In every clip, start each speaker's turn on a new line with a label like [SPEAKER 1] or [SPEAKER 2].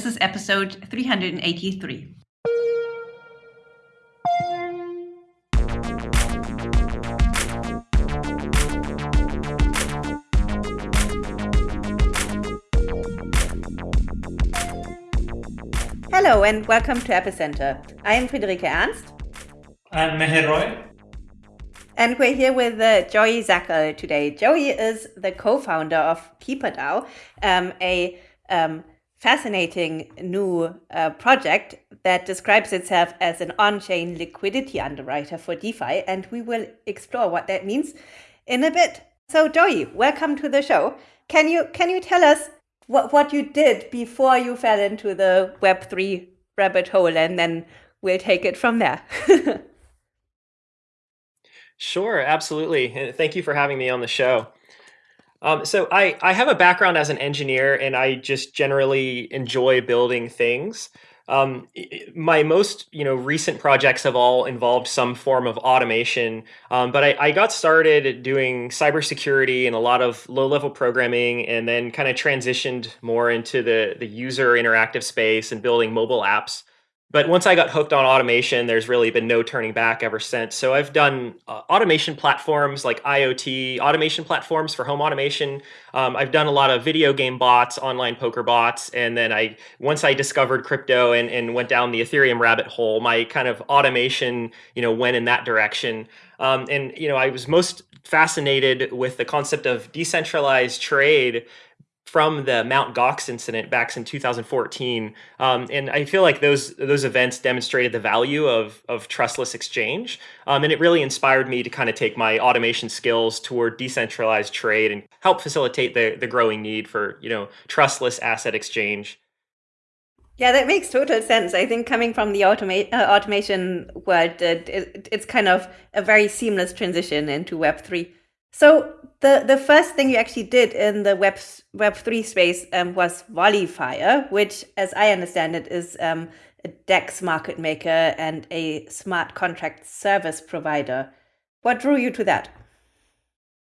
[SPEAKER 1] This is episode 383. Hello and welcome to Epicenter. I am Friederike Ernst.
[SPEAKER 2] I'm Meher Roy.
[SPEAKER 1] And we're here with uh, Joey Zackel today. Joey is the co-founder of KeeperDAO, um, a um, fascinating new uh, project that describes itself as an on-chain liquidity underwriter for DeFi, and we will explore what that means in a bit. So, Joey, welcome to the show. Can you can you tell us what what you did before you fell into the Web three rabbit hole, and then we'll take it from there.
[SPEAKER 3] Sure, absolutely. Thank you for having me on the show. Um, so I, I have a background as an engineer and I just generally enjoy building things. Um, my most you know recent projects have all involved some form of automation, um, but I, I, got started doing cybersecurity and a lot of low-level programming, and then kind of transitioned more into the the user interactive space and building mobile apps but once I got hooked on automation, there's really been no turning back ever since. So I've done uh, automation platforms like IoT, automation platforms for home automation. Um, I've done a lot of video game bots, online poker bots, and then I once I discovered crypto and, and went down the Ethereum rabbit hole, my kind of automation, you know, went in that direction. Um, and you know, I was most fascinated with the concept of decentralized trade from the Mount Gox incident back in 2014, um, and I feel like those those events demonstrated the value of of trustless exchange, um, and it really inspired me to kind of take my automation skills toward decentralized trade and help facilitate the the growing need for you know trustless asset exchange.
[SPEAKER 1] Yeah, that makes total sense. I think coming from the uh, automation world, it, it, it's kind of a very seamless transition into Web three. So the the first thing you actually did in the Web Web three space um, was Volleyfire, which, as I understand it, is um, a DEX market maker and a smart contract service provider. What drew you to that?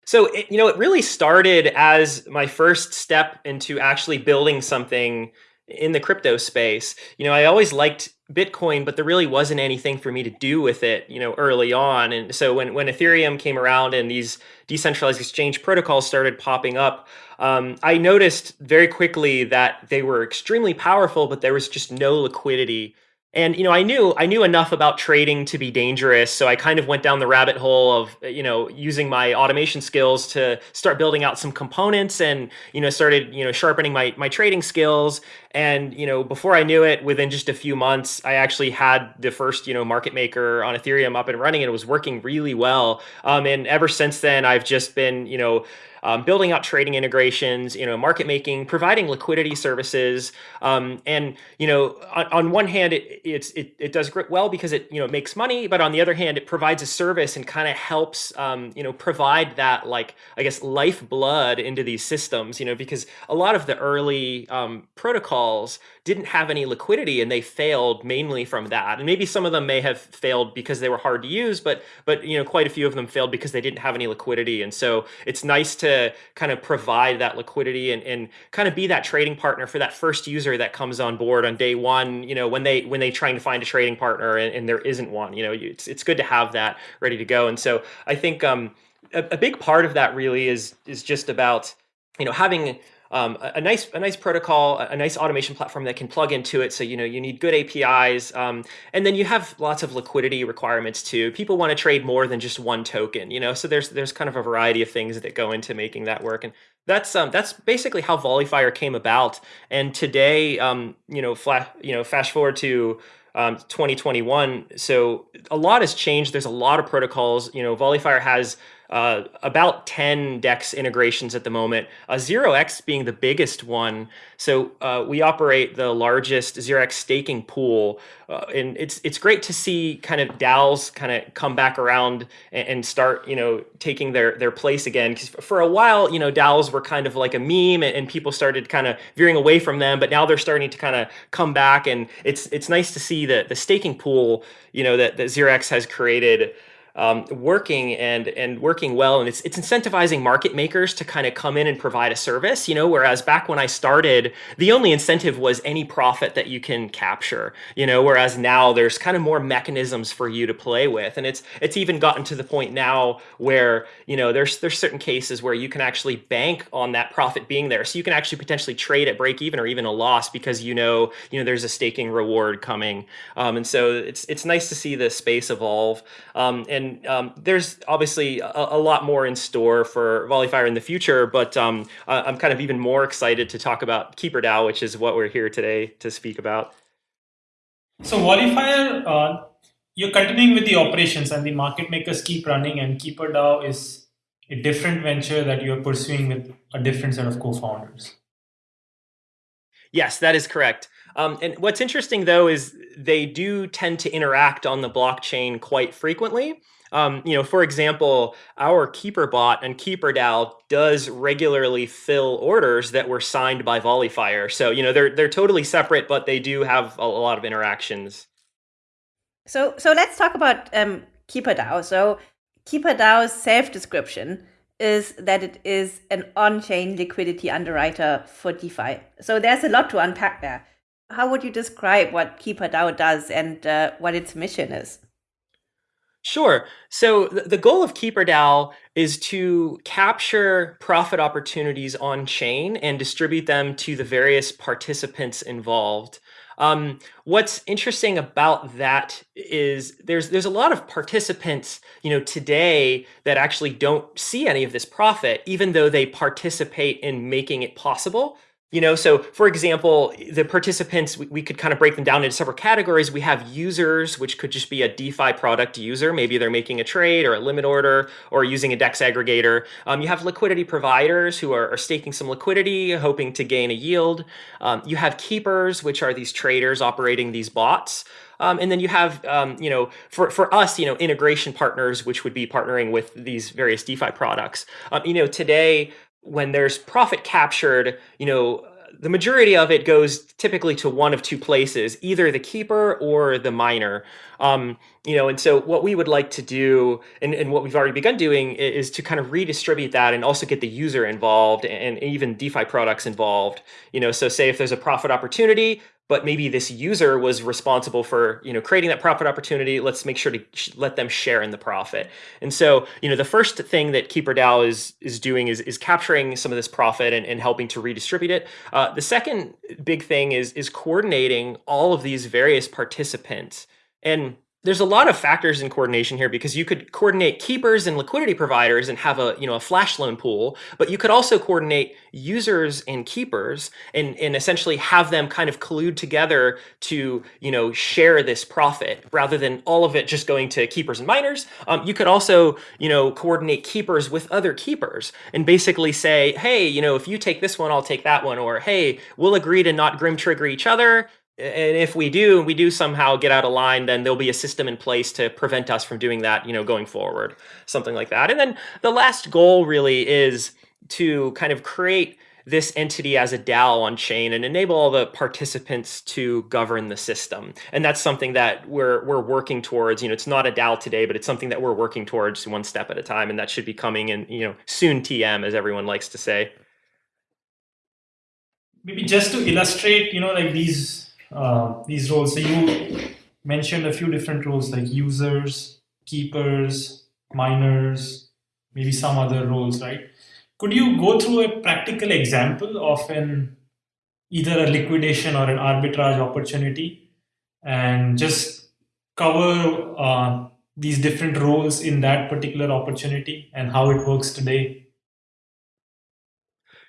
[SPEAKER 3] So it, you know, it really started as my first step into actually building something in the crypto space. You know, I always liked Bitcoin, but there really wasn't anything for me to do with it, you know, early on. And so when, when Ethereum came around and these decentralized exchange protocols started popping up, um, I noticed very quickly that they were extremely powerful, but there was just no liquidity and you know i knew i knew enough about trading to be dangerous so i kind of went down the rabbit hole of you know using my automation skills to start building out some components and you know started you know sharpening my my trading skills. And you know before i knew it within just a few months i actually had the first you know market maker on ethereum up and running and it was working really well. Um, and ever since then i've just been you know um, building out trading integrations, you know, market making, providing liquidity services, um, and you know, on, on one hand, it it, it does well because it you know makes money, but on the other hand, it provides a service and kind of helps um, you know provide that like I guess lifeblood into these systems, you know, because a lot of the early um, protocols didn't have any liquidity and they failed mainly from that, and maybe some of them may have failed because they were hard to use, but but you know quite a few of them failed because they didn't have any liquidity, and so it's nice to kind of provide that liquidity and, and kind of be that trading partner for that first user that comes on board on day one you know when they when they trying to find a trading partner and, and there isn't one you know it's, it's good to have that ready to go. And so i think um, a, a big part of that really is is just about you know having um, a, a, nice a nice protocol, a nice automation platform that can plug into it. So you know you need good APIs, um, and then you have lots of liquidity requirements too. People want to trade more than just one token, you know. So there's there's kind of a variety of things that go into making that work, and that's um, that's basically how Volleyfire came about. And today, um, you know, flash you know, fast forward to um, 2021. So a lot has changed. There's a lot of protocols. You know, Volleyfire has uh, about 10 DEX integrations at the moment, uh, 0x being the biggest one. So uh, we operate the largest 0x staking pool. Uh, and it's it's great to see kind of DAOs kind of come back around and, and, start, you know, taking their, their place again. Because for a while, you know, DAOs were kind of like a meme and, and people started kind of veering away from them. But now they're starting to kind of come back. And it's it's nice to see that the staking pool, you know, that, that 0x has created um, working and and working well, and it's it's incentivizing market makers to kind of come in and provide a service. You know, whereas back when I started, the only incentive was any profit that you can capture. You know, whereas now there's kind of more mechanisms for you to play with, and it's it's even gotten to the point now where you know there's there's certain cases where you can actually bank on that profit being there, so you can actually potentially trade at break even or even a loss because you know you know there's a staking reward coming, um, and so it's it's nice to see the space evolve. Um, and and um, there's obviously a, a, lot more in store for Volleyfire in the future, but um, I'm kind of even more excited to talk about KeeperDAO, which is what we're here today to speak about.
[SPEAKER 2] So Volleyfire, uh, you're continuing with the operations and the market makers keep running and KeeperDAO is a different venture that you're pursuing with a different set of co-founders.
[SPEAKER 3] Yes, that is correct. Um, and what's interesting though is they do tend to interact on the blockchain quite frequently. Um, you know, for example, our Keeper bot and KeeperDAO does regularly fill orders that were signed by Volleyfire. So, you know, they're they're totally separate, but they do have a, lot of interactions.
[SPEAKER 1] So, so let's talk about um, KeeperDAO. So, KeeperDAO's self-description is that it is an on-chain liquidity underwriter for DeFi. So there's a lot to unpack there. How would you describe what KeeperDAO does and uh, what its mission is?
[SPEAKER 3] Sure. So the goal of KeeperDAO is to capture profit opportunities on chain and distribute them to the various participants involved. Um, what's interesting about that is there's there's a lot of participants, you know, today that actually don't see any of this profit, even though they participate in making it possible. You know, so for example, the participants, we, we, could kind of break them down into several categories. We have users, which could just be a DeFi product user. Maybe they're making a trade or a limit order or using a DEX aggregator. Um, you have liquidity providers who are, are, staking some liquidity, hoping to gain a yield. Um, you have keepers, which are these traders operating these bots. Um, and then you have, um, you know, for, for us, you know, integration partners, which would be partnering with these various DeFi products. Um, you know, today, when there's profit captured, you know, the majority of it goes typically to one of two places, either the keeper or the miner. Um, you know, and so what we would like to do, and, and what we've already begun doing, is to kind of redistribute that and also get the user involved and even DeFi products involved. You know, so say if there's a profit opportunity, but maybe this user was responsible for you know creating that profit opportunity. Let's make sure to let them share in the profit. And so you know the first thing that keeperdao is is doing is is capturing some of this profit and, and helping to redistribute it. Uh, the second big thing is is coordinating all of these various participants. And there's a lot of factors in coordination here because you could coordinate keepers and liquidity providers and have a you know a flash loan pool, but you could also coordinate users and keepers and, and essentially have them kind of collude together to you know share this profit rather than all of it just going to keepers and miners. Um, you could also you know coordinate keepers with other keepers and basically say, hey, you know if you take this one, I'll take that one, or hey, we'll agree to not grim trigger each other and if we do we do somehow get out of line then there'll be a system in place to prevent us from doing that you know going forward something like that and then the last goal really is to kind of create this entity as a DAO on chain and enable all the participants to govern the system. And that's something that we're we're working towards. You know, it's not a DAO today, but it's something that we're working towards one step at a time, and that should be coming in, you know, soon TM, as everyone likes to say.
[SPEAKER 2] Maybe just to illustrate, you know, like these uh, these roles. So you mentioned a few different roles like users, keepers, miners, maybe some other roles, right? Could you go through a practical example of an either a liquidation or an arbitrage opportunity and just cover uh, these different roles in that particular opportunity and how it works today?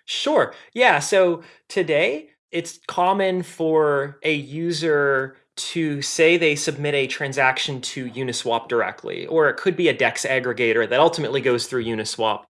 [SPEAKER 3] Sure. Yeah. So today, it's common for a user to say they submit a transaction to Uniswap directly, or it could be a DEX aggregator that ultimately goes through Uniswap.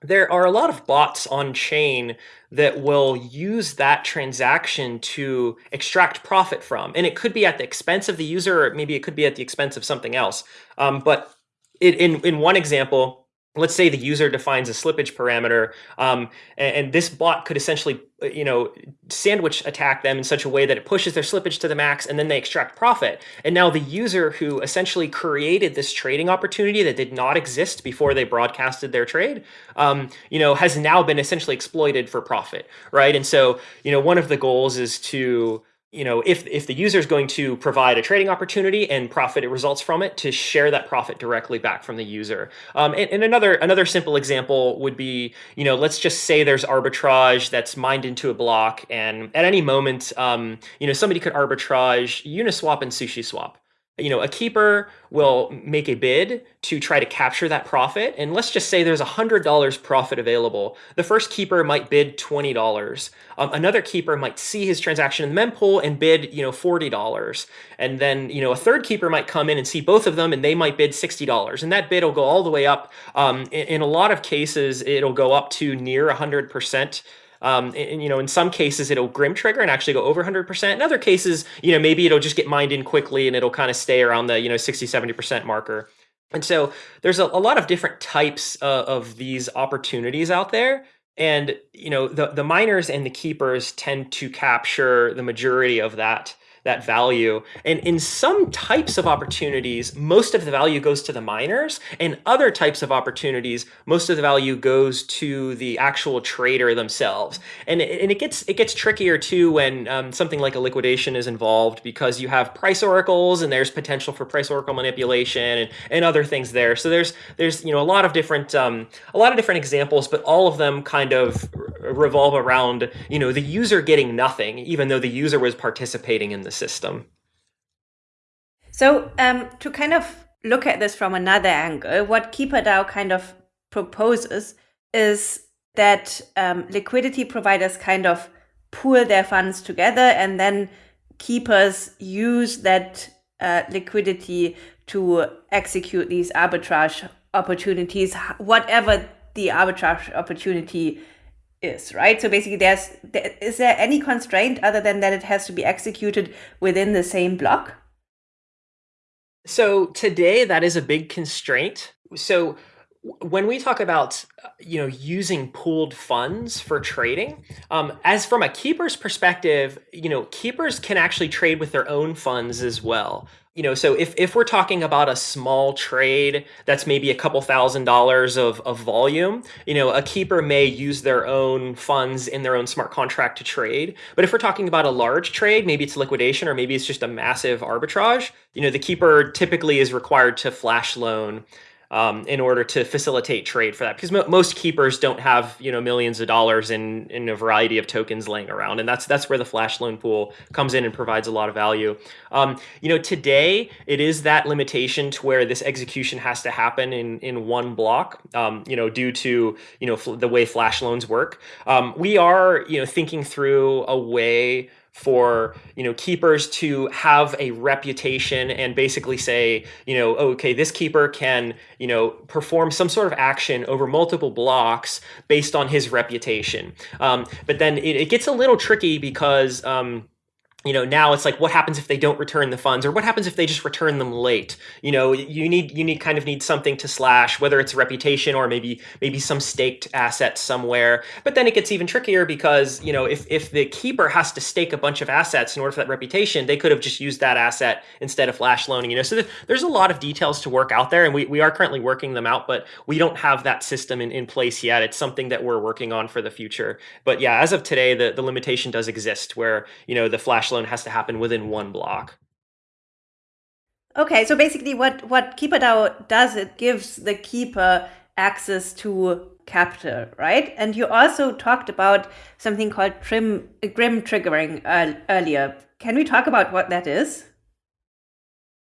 [SPEAKER 3] There are a lot of bots on chain that will use that transaction to extract profit from. And it could be at the expense of the user, or maybe it could be at the expense of something else. Um, but it, in, in one example, let's say the user defines a slippage parameter um, and, and, this bot could essentially uh, you know sandwich attack them in such a way that it pushes their slippage to the max and then they extract profit. And now the user who essentially created this trading opportunity that did not exist before they broadcasted their trade um, you know has now been essentially exploited for profit right? And so you know one of the goals is to you know, if, if the user is going to provide a trading opportunity and profit it results from it, to share that profit directly back from the user. Um, and, and, another another simple example would be, you know, let's just say there's arbitrage that's mined into a block, and at any moment, um, you know, somebody could arbitrage Uniswap and SushiSwap you know, a keeper will make a bid to try to capture that profit. And let's just say there's $100 profit available. The first keeper might bid $20. Um, another keeper might see his transaction in the mempool and bid, you know, $40. And then, you know, a third keeper might come in and see both of them and they might bid $60. And that bid will go all the way up. Um, in, in a lot of cases, it'll go up to near 100%. Um, and, you know, in some cases it'll grim trigger and actually go over 100%. In other cases, you know, maybe it'll just get mined in quickly and it'll kind of stay around the, you know, 60, 70% marker. And so there's a, a lot of different types uh, of these opportunities out there. And, you know, the, the miners and the keepers tend to capture the majority of that that value. And in some types of opportunities, most of the value goes to the miners. and other types of opportunities, most of the value goes to the actual trader themselves. And it, and it gets it gets trickier too when um, something like a liquidation is involved because you have price oracles and there's potential for price oracle manipulation and, and other things there. So there's there's you know a lot of different um, a lot of different examples, but all of them kind of revolve around you know the user getting nothing, even though the user was participating in the system.
[SPEAKER 1] So um, to kind of look at this from another angle, what KeeperDAO kind of proposes is that um, liquidity providers kind of pool their funds together and then keepers use that uh, liquidity to execute these arbitrage opportunities, whatever the arbitrage opportunity is, right? So basically, there's is there any constraint other than that it has to be executed within the same block?
[SPEAKER 3] So today, that is a big constraint. So when we talk about you know using pooled funds for trading um, as from a keeper's perspective you know keepers can actually trade with their own funds as well you know, so if, if we're talking about a small trade that's maybe a couple thousand dollars of, of volume, you know, a keeper may use their own funds in their own smart contract to trade. But if we're talking about a large trade, maybe it's liquidation or maybe it's just a massive arbitrage, you know, the keeper typically is required to flash loan um, in order to facilitate trade for that because mo most keepers don't have you know millions of dollars in in a variety of tokens laying around and that's that's where the flash loan pool comes in and provides a lot of value. Um, you know today it is that limitation to where this execution has to happen in in one block um, you know due to you know the way flash loans work. Um, we are you know thinking through a way for you know keepers to have a reputation and basically say you know okay this keeper can you know perform some sort of action over multiple blocks based on his reputation. Um, but then it, it, gets a little tricky because um, you know now it's like what happens if they don't return the funds? Or what happens if they just return them late? You know you need you need kind of need something to slash whether it's reputation or maybe maybe some staked asset somewhere. But then it gets even trickier because you know if if the keeper has to stake a bunch of assets in order for that reputation they could have just used that asset instead of flash loaning you know? So there's a lot of details to work out there and we, we are currently working them out but we don't have that system in, in place yet. It's something that we're working on for the future. But yeah as of today the, the limitation does exist where you know the flash loan has to happen within one block.
[SPEAKER 1] Okay, so basically what, what KeeperDAO does, it gives the keeper access to capital, right? And you also talked about something called trim, grim triggering uh, earlier. Can we talk about what that is?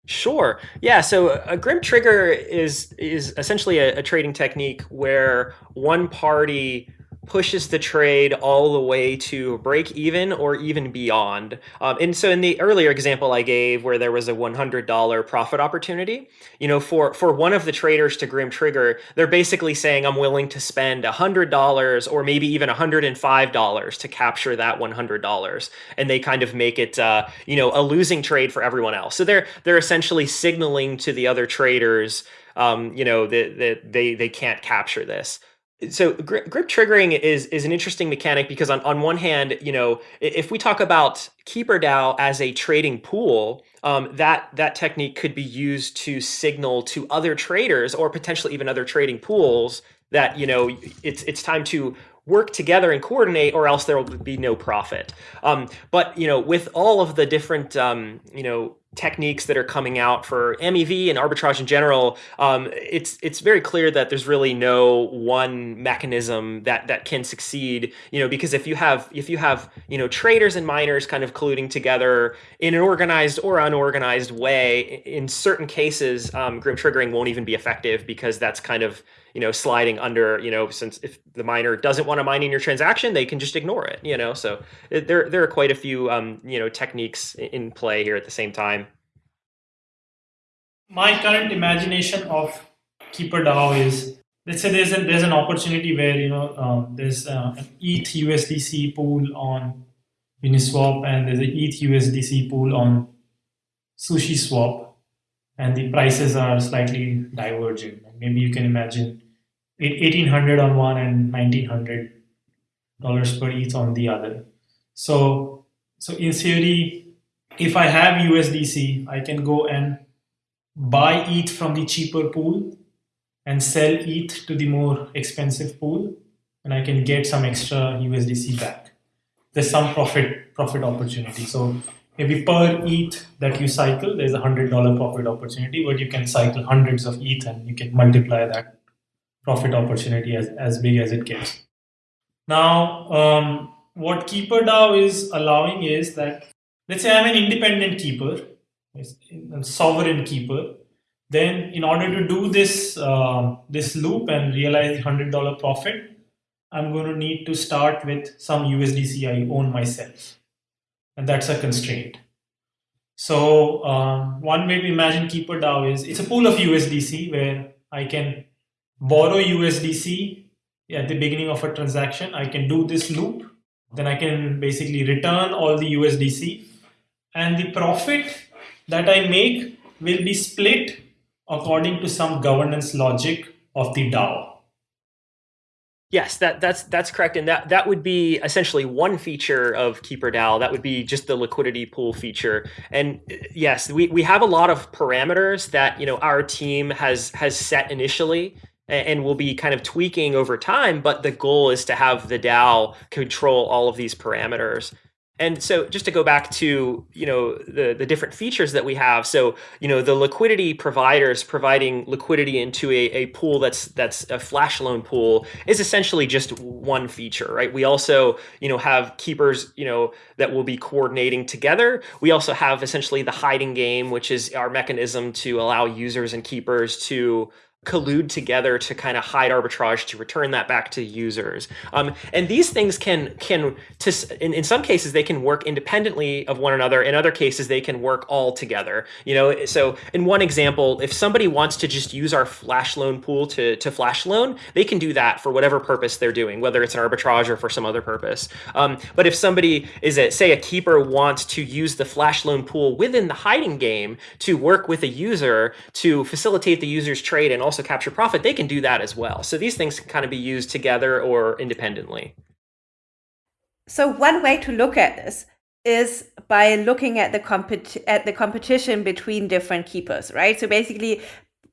[SPEAKER 3] Sure. Yeah. So a grim trigger is is essentially a, a trading technique where one party pushes the trade all the way to break even or even beyond. Um, and so in the earlier example I gave where there was a $100 profit opportunity, you know, for, for one of the traders to Grim Trigger, they're basically saying I'm willing to spend $100 or maybe even $105 to capture that $100. And they kind of make it, uh, you know, a losing trade for everyone else. So they're, they're essentially signaling to the other traders, um, you know, that, that they, they can't capture this so grim, triggering is is an interesting mechanic because on, on one hand, you know, if we talk about KeeperDAO as a trading pool, um, that that technique could be used to signal to other traders or potentially even other trading pools that you know it's it's time to work together and coordinate or else there will be no profit. Um, but you know, with all of the different um, you know techniques that are coming out for MEV and arbitrage in general, um, it's it's very clear that there's really no one mechanism that that can succeed. You know, because if you have if you have you know traders and miners kind of colluding together in an organized or unorganized way, in certain cases, um, grim triggering won't even be effective because that's kind of you know sliding under you know since if the miner doesn't want to mine in your transaction, they can just ignore it. You know, so it, there there are quite a few um, you know techniques in play here at the same time
[SPEAKER 2] my current imagination of Keeper DAO is let's say there's an there's an opportunity where you know um, there's uh, an ETH USDC pool on Uniswap and there's an ETH USDC pool on SushiSwap, and the prices are slightly divergent. Maybe you can imagine 1800 on one and 1900 dollars per ETH on the other. So so in theory, if I have USDC, I can go and buy ETH from the cheaper pool and sell ETH to the more expensive pool, and I can get some extra USDC back. There's some profit profit opportunity. So maybe per ETH that you cycle, there's a hundred dollar profit opportunity, but you can cycle hundreds of ETH and you can multiply that profit opportunity as, as big as it gets. Now, um, what KeeperDAO is allowing is that let's say I'm an independent keeper a sovereign keeper, then in order to do this uh, this loop and realize the hundred dollar profit, I'm going to need to start with some USDC I own myself, and that's a constraint. So um, one way to imagine KeeperDAO is it's a pool of USDC where I can borrow USDC at the beginning of a transaction. I can do this loop, then I can basically return all the USDC, and the profit that I make will be split according to some governance logic of the DAO.
[SPEAKER 3] Yes, that that's that's correct, and that that would be essentially one feature of KeeperDAO. That would be just the liquidity pool feature. And uh, yes, we, we have a lot of parameters that you know our team has has set initially, and we'll be kind of tweaking over time. But the goal is to have the DAO control all of these parameters. And so just to go back to, you know, the, the different features that we have. So, you know, the liquidity providers providing liquidity into a, a pool that's that's a flash loan pool is essentially just one feature, right? We also, you know, have keepers, you know, that will be coordinating together. We also have essentially the hiding game, which is our mechanism to allow users and keepers to collude together to kind of hide arbitrage to return that back to users. Um, and these things can can to in, in some cases they can work independently of one another. In other cases they can work all together. You know, so in one example, if somebody wants to just use our flash loan pool to to flash loan, they can do that for whatever purpose they're doing, whether it's an arbitrage or for some other purpose. Um, but if somebody is a say a keeper wants to use the flash loan pool within the hiding game to work with a user to facilitate the user's trade and also also capture profit, they can do that as well. So these things can kind of be used together or independently.
[SPEAKER 1] So one way to look at this is by looking at the compet- at the competition between different keepers, right? So basically,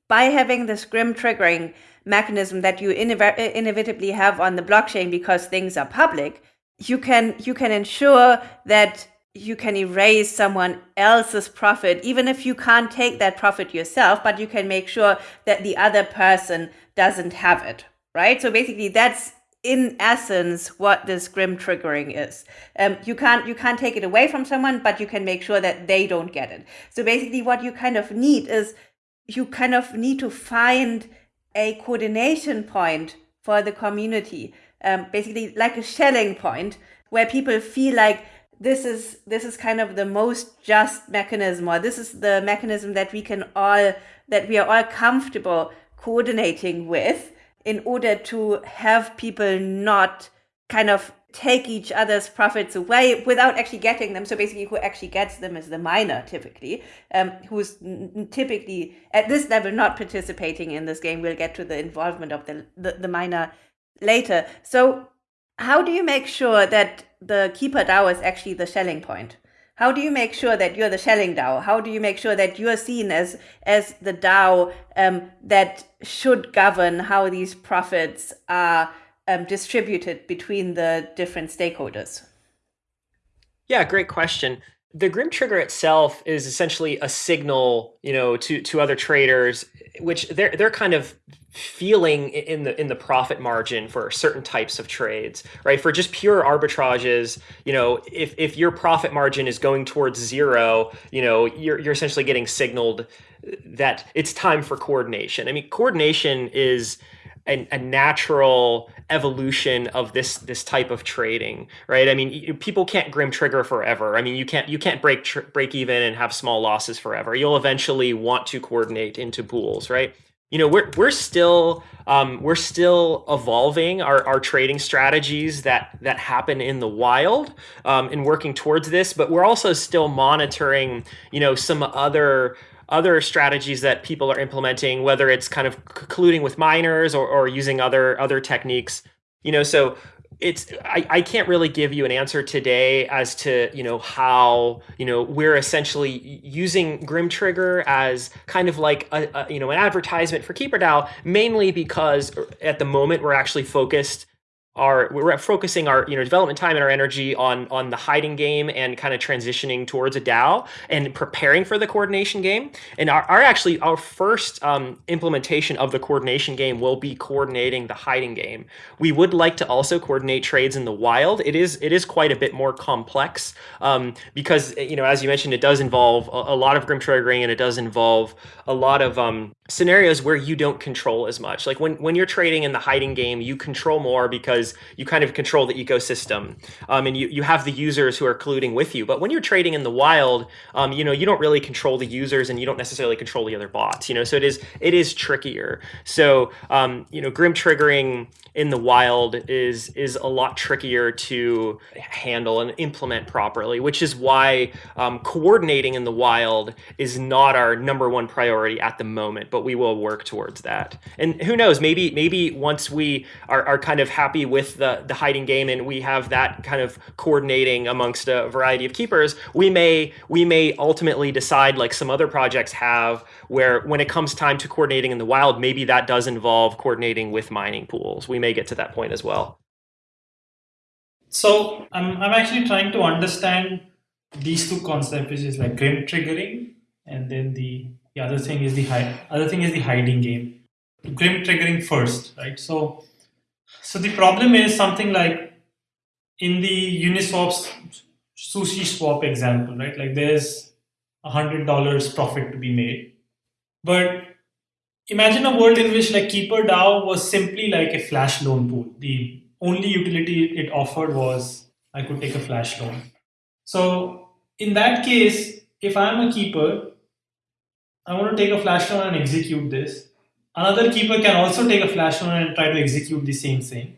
[SPEAKER 1] by having this grim triggering mechanism that you inevitably have on the blockchain because things are public, you can you can ensure that you can erase someone else's profit, even if you can't take that profit yourself, but you can make sure that the other person doesn't have it, right? So basically, that's in essence what this grim triggering is. Um, you can't you can't take it away from someone, but you can make sure that they don't get it. So basically, what you kind of need is you kind of need to find a coordination point for the community um, basically like a Schelling point where people feel like this is this is kind of the most just mechanism or this is the mechanism that we can all that we are all comfortable coordinating with in order to have people not kind of take each other's profits away without actually getting them. So basically, who actually gets them is the miner, typically, um, who's typically at this level not participating in this game. We'll get to the involvement of the, the, the miner later. So, how do you make sure that the keeper DAO is actually the Schelling point? How do you make sure that you're the Schelling DAO? How do you make sure that you're seen as as the DAO um, that should govern how these profits are um, distributed between the different stakeholders?
[SPEAKER 3] Yeah, great question. The Grim Trigger itself is essentially a signal, you know, to to other traders, which they're they're kind of feeling in the in the profit margin for certain types of trades, right? For just pure arbitrages, you know, if if your profit margin is going towards zero, you know, you're you're essentially getting signaled that it's time for coordination. I mean, coordination is a, a, natural evolution of this this type of trading, right? I mean, people can't grim trigger forever. I mean, you can't you can't break break even and have small losses forever. You'll eventually want to coordinate into pools, right? You know, we're we're still um, we're still evolving our, our trading strategies that that happen in the wild um, and working towards this, but we're also still monitoring, you know, some other other strategies that people are implementing, whether it's kind of colluding with miners or, or using other other techniques. You know, so it's I, I can't really give you an answer today as to you know how you know we're essentially using grim trigger as kind of like a, a you know an advertisement for keeperdao mainly because uh, at the moment we're actually focused our we're focusing our you know development time and our energy on on the hiding game and kind of transitioning towards a DAO and preparing for the coordination game. And our, our actually our first um, implementation of the coordination game will be coordinating the hiding game. We would like to also coordinate trades in the wild. It is it is quite a bit more complex um, because you know as you mentioned, it does involve a, a, lot of grim triggering and it does involve a lot of um, scenarios where you don't control as much. Like when when you're trading in the hiding game, you control more because you kind of control the ecosystem um, and you, you have the users who are colluding with you. But when you're trading in the wild, um, you know, you don't really control the users and you don't necessarily control the other bots, you know, so it is, it is trickier. So, um, you know, grim triggering in the wild is, is a lot trickier to handle and implement properly, which is why um, coordinating in the wild is not our number one priority at the moment, but we will work towards that. And who knows, maybe, maybe once we are, are kind of happy with the, the hiding game and we have that kind of coordinating amongst a variety of keepers, we may we may ultimately decide like some other projects have where when it comes time to coordinating in the wild, maybe that does involve coordinating with mining pools. We may get to that point as well.
[SPEAKER 2] So I'm, I'm actually trying to understand these two concepts, which is like grim triggering, and then the, the other thing is the other thing is the hiding game. Grim triggering first, right? So so the problem is something like in the Uniswap's SushiSwap example, right? Like there's a hundred dollars profit to be made. But imagine a world in which like Keeper DAO was simply like a flash loan pool. The only utility it offered was I could take a flash loan. So in that case, if I'm a keeper, I want to take a flash loan and execute this. Another keeper can also take a flash loan and try to execute the same thing.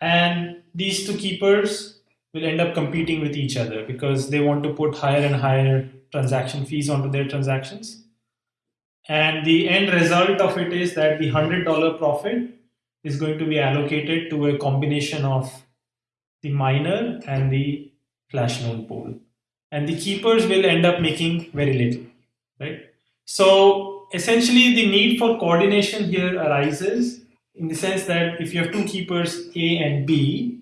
[SPEAKER 2] And these two keepers will end up competing with each other because they want to put higher and higher transaction fees onto their transactions. And the end result of it is that the $100 profit is going to be allocated to a combination of the miner and the flash loan pool. And the keepers will end up making very little, right? So essentially the need for coordination here arises in the sense that if you have two keepers A and B,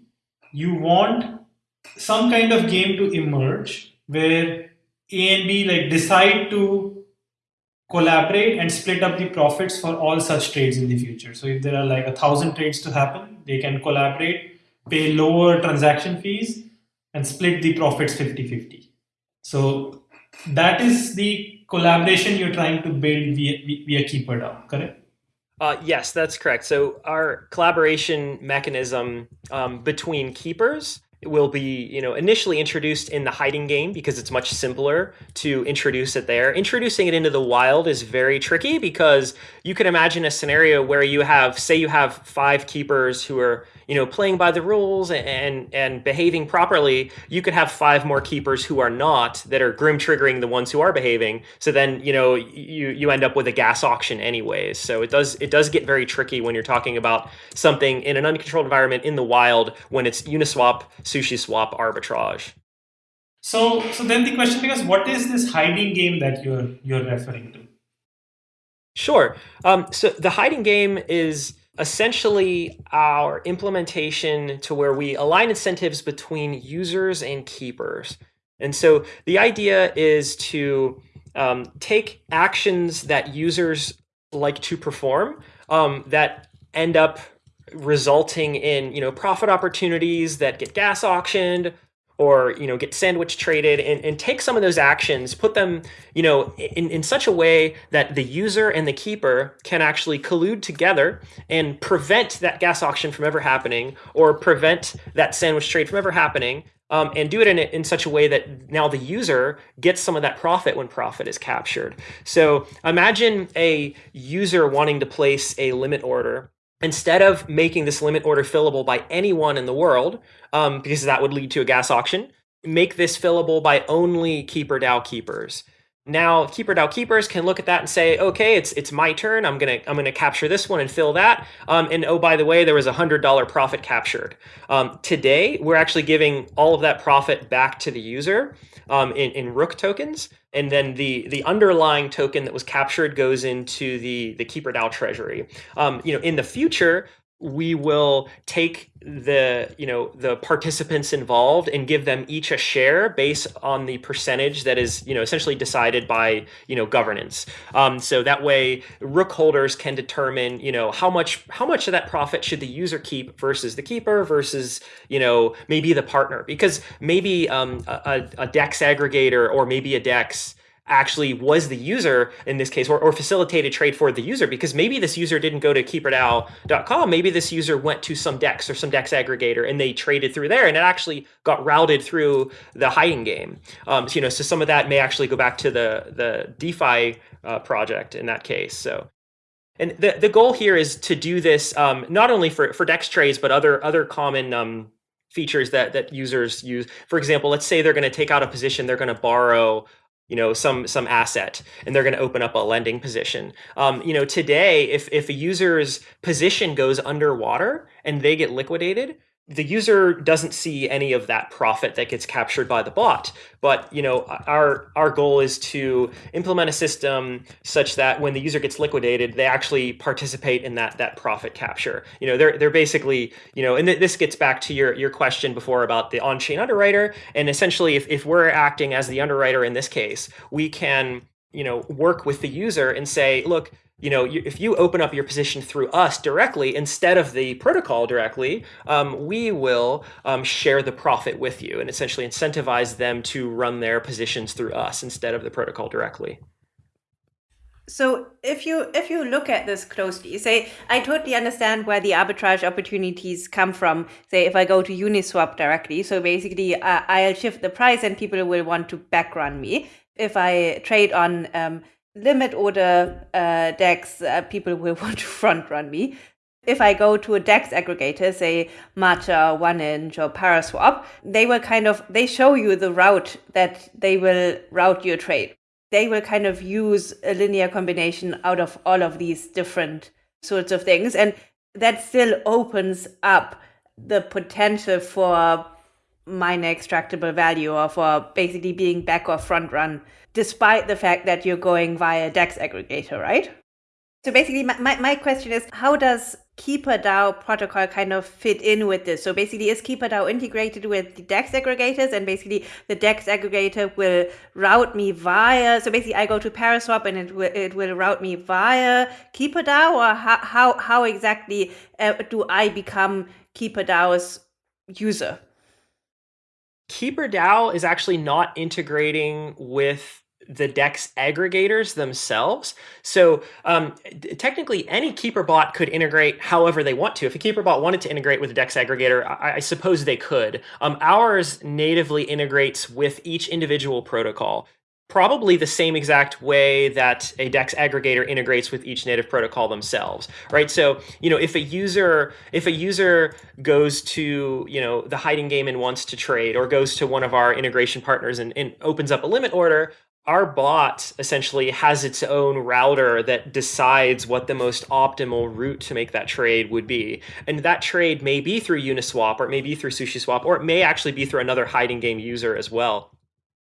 [SPEAKER 2] you want some kind of game to emerge where A and B like decide to collaborate and split up the profits for all such trades in the future. So if there are like a thousand trades to happen, they can collaborate, pay lower transaction fees and split the profits 50-50. So that is the collaboration you're trying to build via, via KeeperDAO, correct?
[SPEAKER 3] Uh, yes, that's correct. So our collaboration mechanism um, between keepers will be you know initially introduced in the hiding game because it's much simpler to introduce it there introducing it into the wild is very tricky because you can imagine a scenario where you have say you have five keepers who are you know playing by the rules and and behaving properly you could have five more keepers who are not that are grim triggering the ones who are behaving. So then you know you you end up with a gas auction anyways. So it does it does get very tricky when you're talking about something in an uncontrolled environment in the wild when it's uniswap SushiSwap arbitrage.
[SPEAKER 2] So so then the question becomes what is this hiding game that you're you're referring to?
[SPEAKER 3] Sure. Um, so the hiding game is essentially our implementation to where we align incentives between users and keepers. And so the idea is to um, take actions that users like to perform um, that end up resulting in you know profit opportunities that get gas auctioned or you know get sandwich traded and, and take some of those actions put them you know in, in such a way that the user and the keeper can actually collude together and prevent that gas auction from ever happening or prevent that sandwich trade from ever happening um, and do it in, in such a way that now the user gets some of that profit when profit is captured. So imagine a user wanting to place a limit order instead of making this limit order fillable by anyone in the world, um, because that would lead to a gas auction, make this fillable by only Keeper DAO keepers. Now, Keeper DAO keepers can look at that and say, okay, it's it's my turn. I'm gonna I'm gonna capture this one and fill that. Um, and oh, by the way, there was a hundred dollar profit captured. Um, today, we're actually giving all of that profit back to the user um, in in Rook tokens and then the the underlying token that was captured goes into the the keeper DAO treasury. Um, you know, in the future, we will take the you know the participants involved and give them each a share based on the percentage that is you know essentially decided by you know governance. Um, so that way rook holders can determine you know how much how much of that profit should the user keep versus the keeper versus you know maybe the partner. Because maybe um, a, a dex aggregator or maybe a dex actually was the user in this case or, or facilitated trade for the user because maybe this user didn't go to keeperdao.com maybe this user went to some dex or some dex aggregator and they traded through there and it actually got routed through the hiding game. Um, so, you know so some of that may actually go back to the the defi uh, project in that case. So and the, the goal here is to do this um, not only for, for dex trades but other other common um, features that that users use. For example let's say they're going to take out a position they're going to borrow you know some some asset and they're going to open up a lending position. Um, you know today if if a user's position goes underwater and they get liquidated the user doesn't see any of that profit that gets captured by the bot but you know our our goal is to implement a system such that when the user gets liquidated they actually participate in that that profit capture. You know they're they're basically you know and th- this gets back to your your question before about the on-chain underwriter. And essentially if, if we're acting as the underwriter in this case we can you know work with the user and say look you know, if you open up your position through us directly instead of the protocol directly, um, we will um, share the profit with you and essentially incentivize them to run their positions through us instead of the protocol directly.
[SPEAKER 1] So if you if you look at this closely, say I totally understand where the arbitrage opportunities come from. Say if I go to Uniswap directly, so basically uh, I'll shift the price and people will want to backrun me. If I trade on um, limit order uh, DEX, uh, people will want to front run me. If I go to a DEX aggregator, say Matcha, 1inch, or Paraswap, they will kind of they show you the route that they will route your trade. They will kind of use a linear combination out of all of these different sorts of things, and that still opens up the potential for miner extractable value or for basically being back or front run despite the fact that you're going via DEX aggregator, right? So basically, my, my, question is how does KeeperDAO protocol kind of fit in with this? So basically, is KeeperDAO integrated with the DEX aggregators and basically the DEX aggregator will route me via, so basically I go to Paraswap and it will, it will route me via KeeperDAO or how, how, how exactly uh, do I become KeeperDAO's user?
[SPEAKER 3] KeeperDAO is actually not integrating with the DEX aggregators themselves. So um, technically, any keeper bot could integrate however they want to. If a keeper bot wanted to integrate with a DEX aggregator, I, I suppose they could. Um, ours natively integrates with each individual protocol probably the same exact way that a DEX aggregator integrates with each native protocol themselves, right? So, you know, if a user if a user goes to, you know, the hiding game and wants to trade or goes to one of our integration partners and, and opens up a limit order, our bot essentially has its own router that decides what the most optimal route to make that trade would be. And that trade may be through Uniswap or it may be through SushiSwap or it may actually be through another hiding game user as well.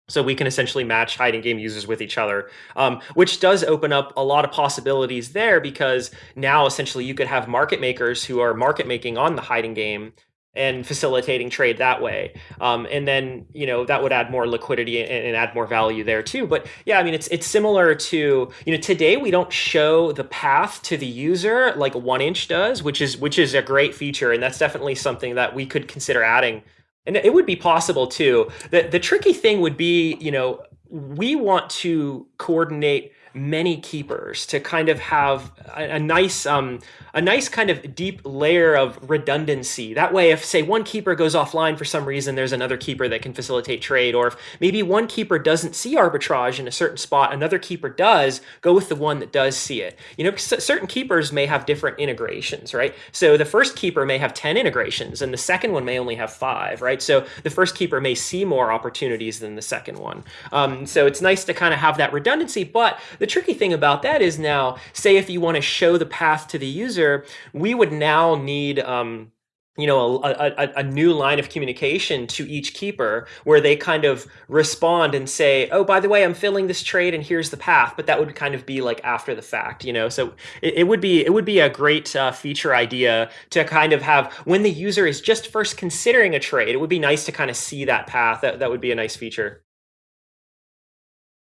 [SPEAKER 3] So we can essentially match hiding game users with each other, um, which does open up a lot of possibilities there because now essentially you could have market makers who are market making on the hiding game and facilitating trade that way. Um, and then, you know, that would add more liquidity and, and, add more value there too. But yeah, I mean, it's it's similar to, you know, today we don't show the path to the user like 1inch does, which is which is a great feature. And that's definitely something that we could consider adding and it would be possible too. The the tricky thing would be, you know, we want to coordinate many keepers to kind of have a, a nice um, a nice kind of deep layer of redundancy. That way, if say one keeper goes offline for some reason, there's another keeper that can facilitate trade. Or if maybe one keeper doesn't see arbitrage in a certain spot, another keeper does, go with the one that does see it. You know, certain keepers may have different integrations, right? So the first keeper may have 10 integrations and the second one may only have five, right? So the first keeper may see more opportunities than the second one. Um, so it's nice to kind of have that redundancy, but the tricky thing about that is now, say if you want to show the path to the user, we would now need um, you know a, a, a, new line of communication to each keeper where they kind of respond and say oh by the way i'm filling this trade and here's the path but that would kind of be like after the fact you know? So it, it would be it would be a great uh, feature idea to kind of have when the user is just first considering a trade it would be nice to kind of see that path that, that would be a nice feature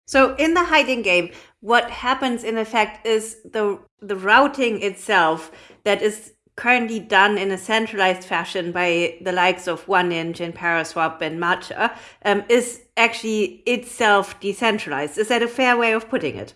[SPEAKER 1] so in the hiding game, what happens in effect is the the routing itself that is currently done in a centralized fashion by the likes of 1inch and Paraswap and Matcha um, is actually itself decentralized. Is that a fair way of putting it?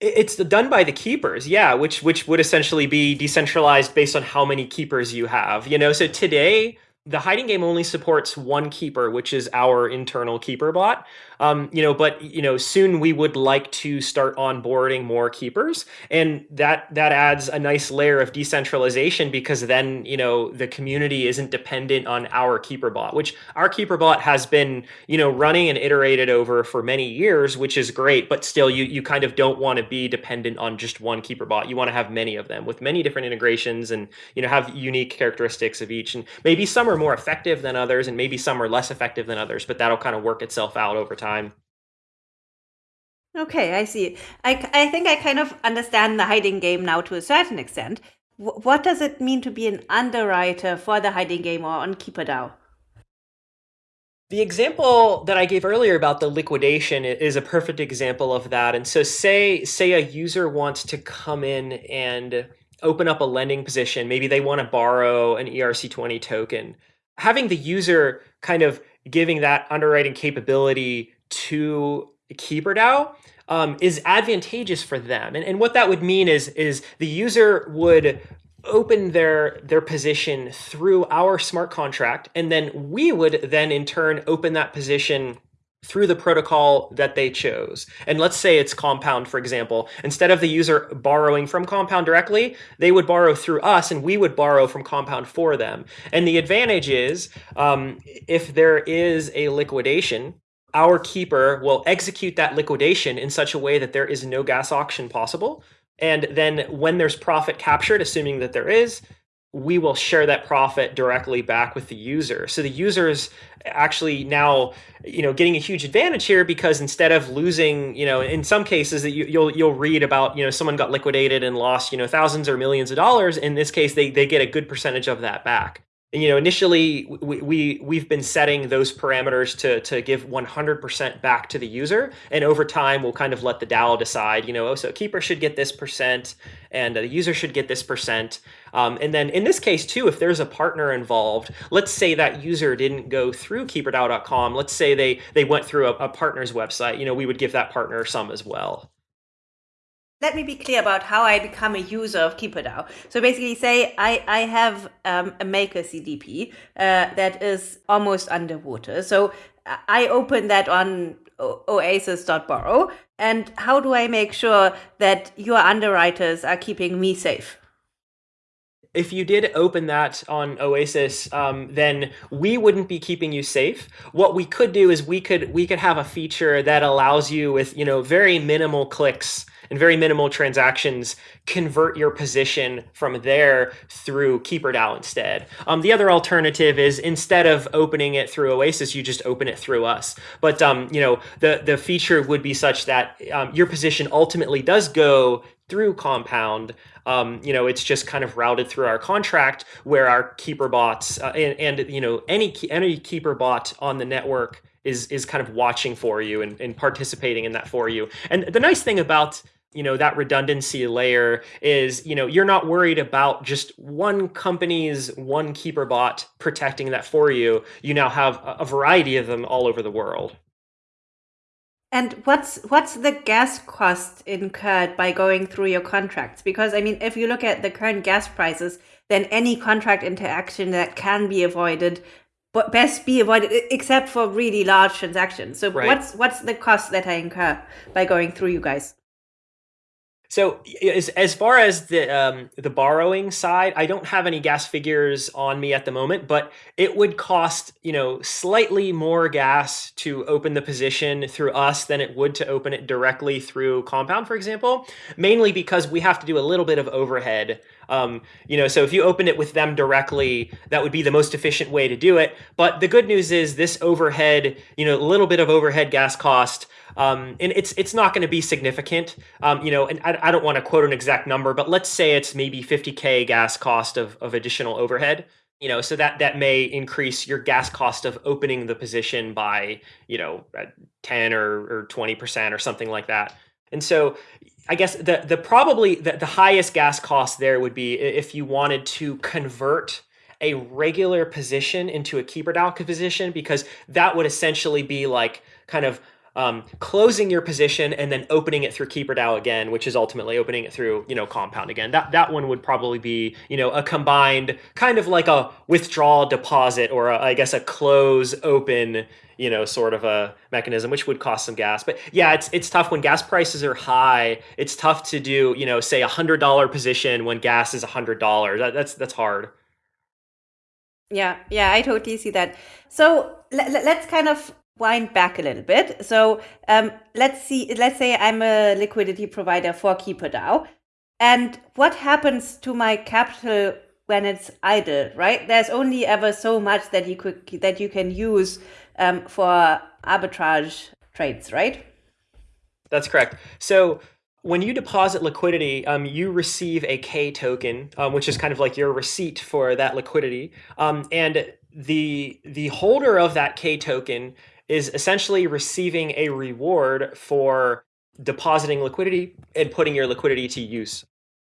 [SPEAKER 3] It's done by the keepers, yeah, which which would essentially be decentralized based on how many keepers you have. You know, so today the hiding game only supports one keeper, which is our internal keeper bot. Um, you know, but you know, soon we would like to start onboarding more keepers, and that that adds a nice layer of decentralization because then you know the community isn't dependent on our keeper bot, which our keeper bot has been you know running and iterated over for many years, which is great. But still, you you kind of don't want to be dependent on just one keeper bot. You want to have many of them with many different integrations, and you know have unique characteristics of each, and maybe some are more effective than others, and maybe some are less effective than others. But that'll kind of work itself out over time time.
[SPEAKER 1] Okay, I see. I, I think I kind of understand the hiding game now to a certain extent. W what does it mean to be an underwriter for the hiding game or on KeeperDAO?
[SPEAKER 3] The example that I gave earlier about the liquidation is a perfect example of that. And so say say a user wants to come in and open up a lending position, maybe they want to borrow an ERC20 token. Having the user kind of giving that underwriting capability to KeeperDAO um, is advantageous for them. And, and what that would mean is, is the user would open their their position through our smart contract and then we would then in turn open that position through the protocol that they chose. And let's say it's Compound, for example. Instead of the user borrowing from Compound directly, they would borrow through us and we would borrow from Compound for them. And the advantage is um, if there is a liquidation, our keeper will execute that liquidation in such a way that there is no gas auction possible. And then when there's profit captured, assuming that there is, we will share that profit directly back with the user. So the user's actually now, you know, getting a huge advantage here because instead of losing, you know, in some cases that you, will you'll read about, you know, someone got liquidated and lost, you know, thousands or millions of dollars. In this case, they they get a good percentage of that back you know, initially we, we we've been setting those parameters to to give 100% back to the user, and over time we'll kind of let the DAO decide. You know, oh, so keeper should get this percent, and the user should get this percent. Um, and then in this case too, if there's a partner involved, let's say that user didn't go through keeperdao.com. Let's say they they went through a, a partner's website. You know, we would give that partner some as well
[SPEAKER 1] let me be clear about how I become a user of KeeperDAO. So basically say I, I have um, a maker CDP uh, that is almost underwater. So I open that on oasis.borrow. And how do I make sure that your underwriters are keeping me safe?
[SPEAKER 3] if you did open that on Oasis, um, then we wouldn't be keeping you safe. What we could do is we could we could have a feature that allows you with you know very minimal clicks and very minimal transactions convert your position from there through KeeperDAO instead. Um, the other alternative is instead of opening it through Oasis, you just open it through us. But um, you know the the feature would be such that um, your position ultimately does go through Compound. Um, you know, it's just kind of routed through our contract where our keeper bots uh, and, and you know any any keeper bot on the network is is kind of watching for you and, and participating in that for you. And the nice thing about you know that redundancy layer is you know you're not worried about just one company's one keeper bot protecting that for you. You now have a variety of them all over the world.
[SPEAKER 1] And what's what's the gas cost incurred by going through your contracts? Because i mean if you look at the current gas prices then any contract interaction that can be avoided but best be avoided except for really large transactions. So right. what's what's the cost that i incur by going through you guys
[SPEAKER 3] so as, as far as the um, the borrowing side, I don't have any gas figures on me at the moment, but it would cost you know slightly more gas to open the position through us than it would to open it directly through Compound, for example. Mainly because we have to do a little bit of overhead. Um, you know, so if you open it with them directly, that would be the most efficient way to do it. But the good news is this overhead, you know, a little bit of overhead gas cost um, and it's it's not going to be significant. Um, you know, and I, I don't want to quote an exact number, but let's say it's maybe 50k gas cost of, of additional overhead. You know, so that that may increase your gas cost of opening the position by you know 10 or or 20 percent or something like that. And so I guess the the probably the, the highest gas cost there would be if you wanted to convert a regular position into a keeper DAO position because that would essentially be like kind of um, closing your position and then opening it through keeper DAO again, which is ultimately opening it through, you know, Compound again. That that one would probably be, you know, a combined kind of like a withdrawal deposit or a, I guess a close open, you know, sort of a mechanism, which would cost some gas. But yeah, it's it's tough when gas prices are high. It's tough to do, you know, say a hundred dollar position when gas is a hundred dollars. That, that's that's hard.
[SPEAKER 1] Yeah, yeah, I totally see that. So let's kind of wind back a little bit. So um, let's see. Let's say I'm a liquidity provider for KeeperDAO, and what happens to my capital when it's idle? Right? There's only ever so much that you could that you can use um, for arbitrage trades, right?
[SPEAKER 3] That's correct. So when you deposit liquidity, um, you receive a K token, um, which is kind of like your receipt for that liquidity. Um, and the the holder of that K token is essentially receiving a reward for depositing liquidity and putting your liquidity to use.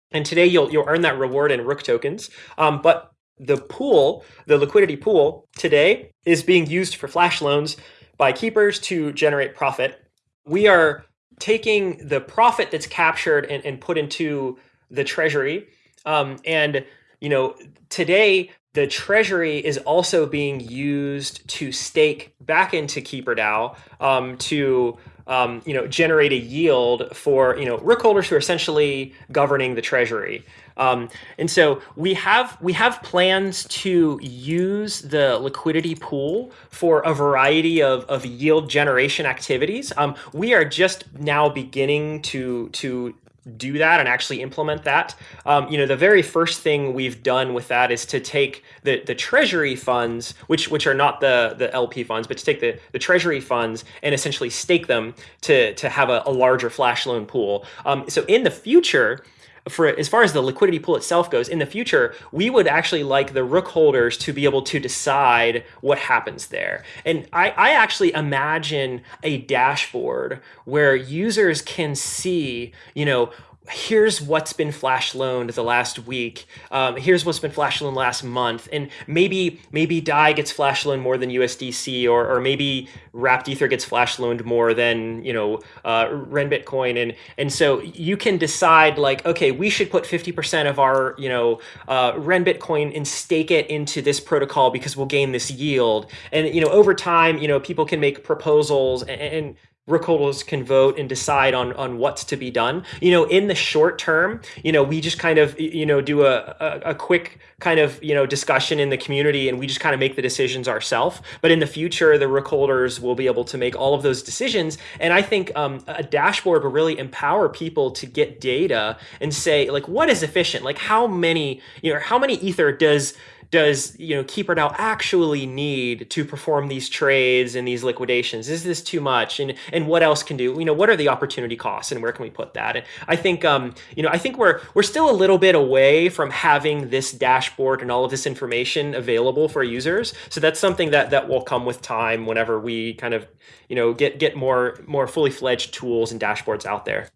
[SPEAKER 3] And today you'll you'll earn that reward in Rook tokens. Um, but the pool, the liquidity pool today is being used for flash loans by keepers to generate profit. We are taking the profit that's captured and, and put into the treasury. Um, and you know, today the treasury is also being used to stake back into KeeperDAO um, to um, you know generate a yield for you know rook holders who are essentially governing the treasury. Um, and so we have we have plans to use the liquidity pool for a variety of, of yield generation activities. Um, we are just now beginning to to do that and actually implement that. Um, you know, the very first thing we've done with that is to take the, the treasury funds, which which are not the, the LP funds, but to take the, the treasury funds and essentially stake them to, to have a, a larger flash loan pool. Um, so in the future, for as far as the liquidity pool itself goes, in the future, we would actually like the rook holders to be able to decide what happens there. And I, I actually imagine a dashboard where users can see, you know, here's what's been flash loaned the last week. Um, here's what's been flash loaned last month. And maybe maybe DAI gets flash loaned more than USDC, or, or maybe Wrapped Ether gets flash loaned more than you know uh, Ren Bitcoin. And and so you can decide like, okay, we should put 50% of our you know uh, Ren Bitcoin and stake it into this protocol because we'll gain this yield. And you know over time, you know people can make proposals and, and Rookholders can vote and decide on on what's to be done. You know, in the short term, you know, we just kind of you know do a, a, a quick kind of you know discussion in the community, and we just kind of make the decisions ourselves. But in the future, the Rookholders will be able to make all of those decisions, and I think um, a dashboard will really empower people to get data and say like what is efficient, like how many you know how many ether does does you know keeper DAO actually need to perform these trades and these liquidations? Is this too much? And and what else can do? You know, what are the opportunity costs and where can we put that? And I think um, you know, I think we're we're still a little bit away from having this dashboard and all of this information available for users. So that's something that that will come with time whenever we kind of you know get get more more fully fledged tools and dashboards out there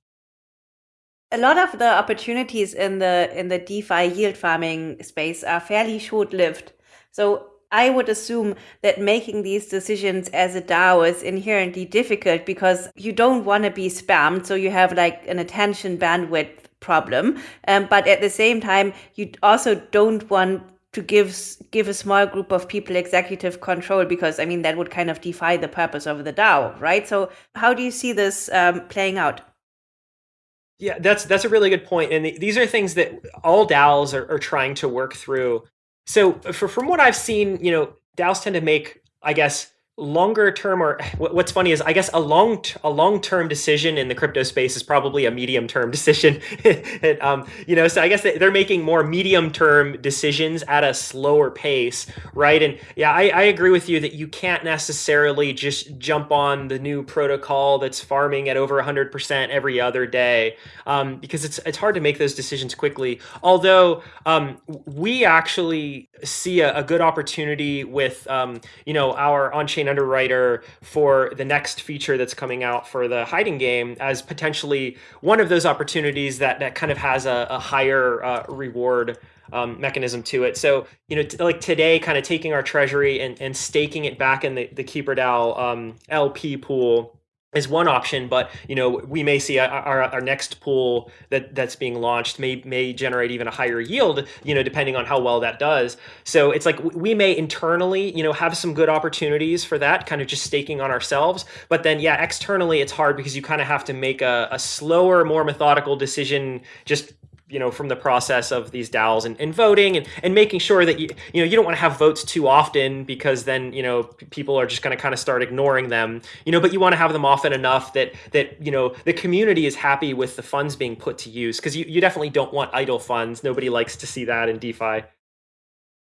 [SPEAKER 1] a lot of the opportunities in the in the DeFi yield farming space are fairly short lived. So I would assume that making these decisions as a DAO is inherently difficult because you don't want to be spammed. So you have like an attention bandwidth problem. Um, but at the same time, you also don't want to give give a small group of people executive control because I mean that would kind of defy the purpose of the DAO, right? So how do you see this um, playing out?
[SPEAKER 3] Yeah, that's that's a really good point, and these are things that all DAOs are, are trying to work through. So, uh, for, from what I've seen, you know, DAOs tend to make, I guess, longer term or what's funny is i guess a long a long term decision in the crypto space is probably a medium term decision. And, um, you know so i guess they're making more medium term decisions at a slower pace right? And yeah I, I agree with you that you can't necessarily just jump on the new protocol that's farming at over 100% every other day um, because it's it's hard to make those decisions quickly. Although um, we actually see a, a, good opportunity with um, you know our blockchain underwriter for the next feature that's coming out for the hiding game as potentially one of those opportunities that that kind of has a, a higher uh, reward um, mechanism to it. So, you know, like today, kind of taking our treasury and, and staking it back in the, the KeeperDAO um, LP pool is one option, but you know we may see our, our next pool that that's being launched may may generate even a higher yield, you know, depending on how well that does. So it's like we may internally, you know, have some good opportunities for that, kind of just staking on ourselves. But then, yeah, externally it's hard because you kind of have to make a, a slower, more methodical decision, just you know from the process of these DAOs and, and voting and, and making sure that you you know you don't want to have votes too often because then you know people are just going to kind of start ignoring them you know but you want to have them often enough that that you know the community is happy with the funds being put to use because you, you definitely don't want idle funds nobody likes to see that in DeFi.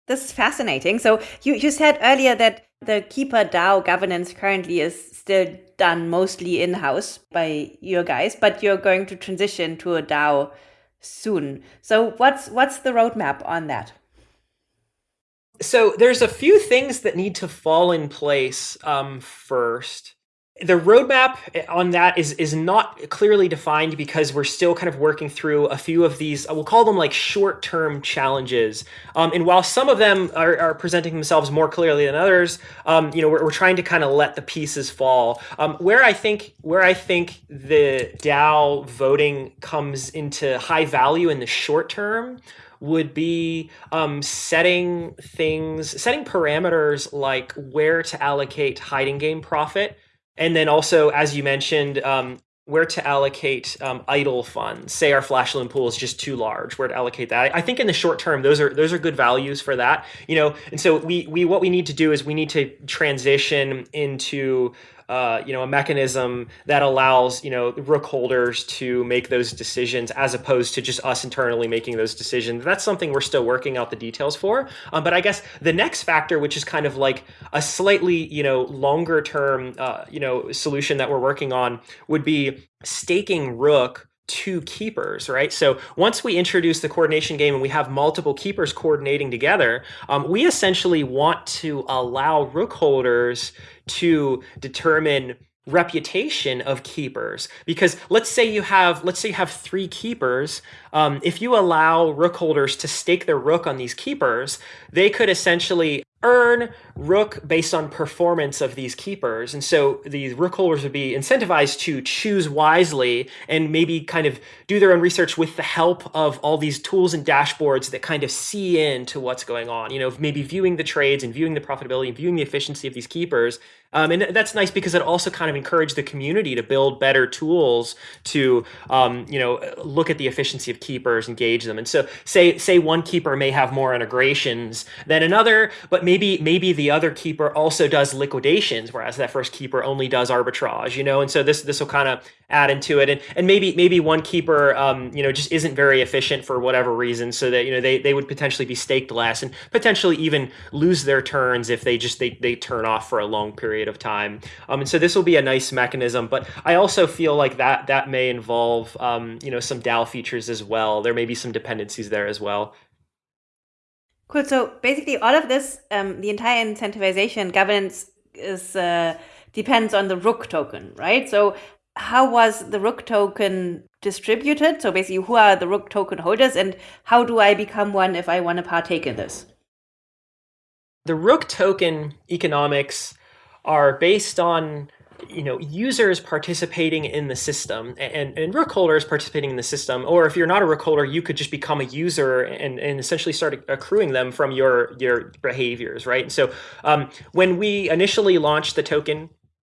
[SPEAKER 1] This is fascinating. So you, you said earlier that the Keeper DAO governance currently is still done mostly in-house by your guys, but you're going to transition to a DAO soon. So what's what's the roadmap on that?
[SPEAKER 3] So there's a few things that need to fall in place um, first the roadmap on that is is not clearly defined because we're still kind of working through a few of these we'll call them like short-term challenges. Um, and while some of them are, are, presenting themselves more clearly than others um, you know we're, we're, trying to kind of let the pieces fall. Um, where i think where i think the dao voting comes into high value in the short term would be um, setting things setting parameters like where to allocate hiding game profit and then also, as you mentioned, um, where to allocate um, idle funds. Say our flash loan pool is just too large. Where to allocate that? I think in the short term, those are those are good values for that. You know, and so we we what we need to do is we need to transition into uh, you know, a mechanism that allows, you know, the rook holders to make those decisions as opposed to just us internally making those decisions. That's something we're still working out the details for. Um, but I guess the next factor, which is kind of like a slightly, you know, longer term, uh, you know, solution that we're working on would be staking rook to keepers, right? So once we introduce the coordination game and we have multiple keepers coordinating together, um, we essentially want to allow rook holders to determine reputation of keepers because let's say you have let's say you have three keepers um, if you allow rook holders to stake their rook on these keepers they could essentially earn rook based on performance of these keepers. And so these rook holders would be incentivized to choose wisely and maybe kind of do their own research with the help of all these tools and dashboards that kind of see into what's going on. You know, maybe viewing the trades and viewing the profitability and viewing the efficiency of these keepers. Um, and that's nice because it also kind of encouraged the community to build better tools to, um, you know, look at the efficiency of keepers, engage them. And so say, say one keeper may have more integrations than another, but maybe, maybe the other keeper also does liquidations, whereas that first keeper only does arbitrage, you know, and so this this will kind of add into it, and and maybe maybe one keeper, um, you know, just isn't very efficient for whatever reason, so that you know they they would potentially be staked less and potentially even lose their turns if they just they they turn off for a long period of time, um, and so this will be a nice mechanism, but I also feel like that that may involve um, you know some DAO features as well. There may be some dependencies there as well.
[SPEAKER 1] Cool. So basically, all of this, um, the entire incentivization governance is uh, depends on the Rook token, right? So how was the Rook token distributed? So basically, who are the Rook token holders, and how do I become one if I want to partake in this?
[SPEAKER 3] The Rook token economics are based on you know users participating in the system and, and rook holders participating in the system or if you're not a rook holder you could just become a user and, and essentially start accruing them from your your behaviors right and so um, when we initially launched the token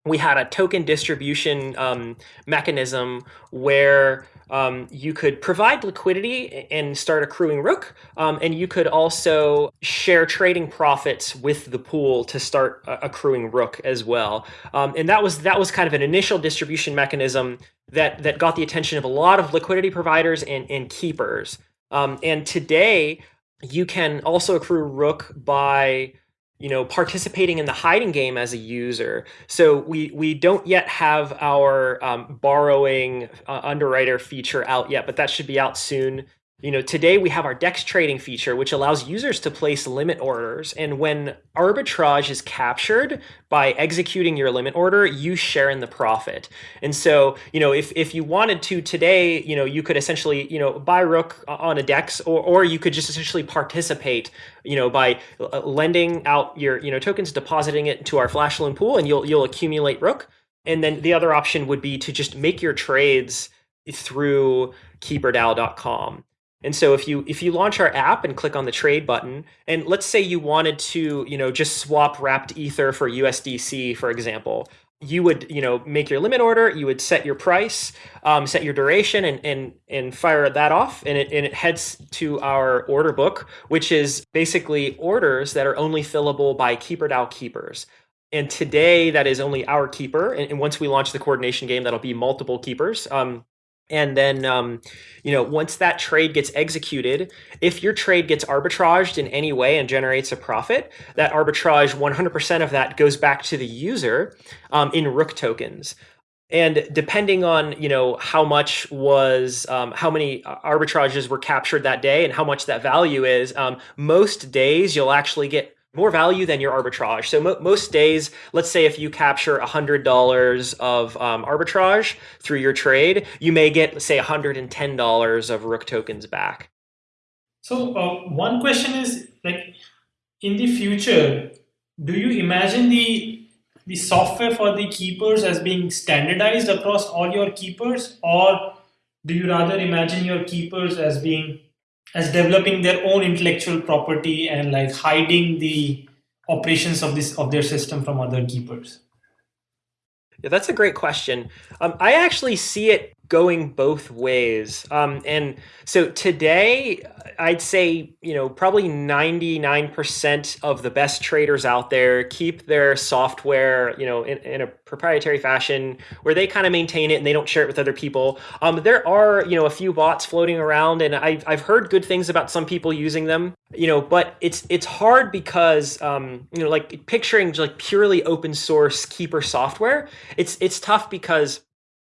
[SPEAKER 3] we had a token distribution um, mechanism where um, you could provide liquidity and start accruing Rook, um, and you could also share trading profits with the pool to start uh, accruing Rook as well. Um, and that was that was kind of an initial distribution mechanism that that got the attention of a lot of liquidity providers and, and keepers. Um, and today, you can also accrue Rook by you know participating in the hiding game as a user. So we we don't yet have our um, borrowing uh, underwriter feature out yet but that should be out soon you know, today we have our DEX trading feature, which allows users to place limit orders. And when arbitrage is captured by executing your limit order, you share in the profit. And so, you know, if, if you wanted to today, you know, you could essentially, you know, buy Rook on a DEX, or, or you could just essentially participate, you know, by uh, lending out your, you know, tokens, depositing it to our flash loan pool, and you'll, you'll accumulate Rook. And then the other option would be to just make your trades through keeperdao.com. And so if you if you launch our app and click on the trade button, and let's say you wanted to, you know, just swap wrapped ether for USDC, for example, you would, you know, make your limit order, you would set your price, um, set your duration, and and and fire that off, and it and it heads to our order book, which is basically orders that are only fillable by KeeperDAO keepers. And today, that is only our keeper. And, and once we launch the coordination game, that'll be multiple keepers. Um, and then, um, you know, once that trade gets executed, if your trade gets arbitraged in any way and generates a profit, that arbitrage, 100% of that goes back to the user um, in Rook tokens. And depending on, you know, how much was, um, how many arbitrages were captured that day and how much that value is, um, most days you'll actually get more value than your arbitrage. So mo most days, let's say if you capture $100 of um, arbitrage through your trade, you may get, say, $110 of Rook tokens back.
[SPEAKER 2] So uh, one question is, like, in the future, do you imagine the the software for the keepers as being standardized across all your keepers, or do you rather imagine your keepers as being as developing their own intellectual property and like hiding the operations of this of their system from other keepers?
[SPEAKER 3] Yeah, that's a great question. Um, I actually see it going both ways. Um, and so today, I'd say, you know, probably 99% of the best traders out there keep their software, you know, in, in a proprietary fashion where they kind of maintain it and they don't share it with other people. Um, there are, you know, a few bots floating around and I've, I've heard good things about some people using them, you know, but it's, it's hard because, um, you know, like picturing like purely open source keeper software, it's, it's tough because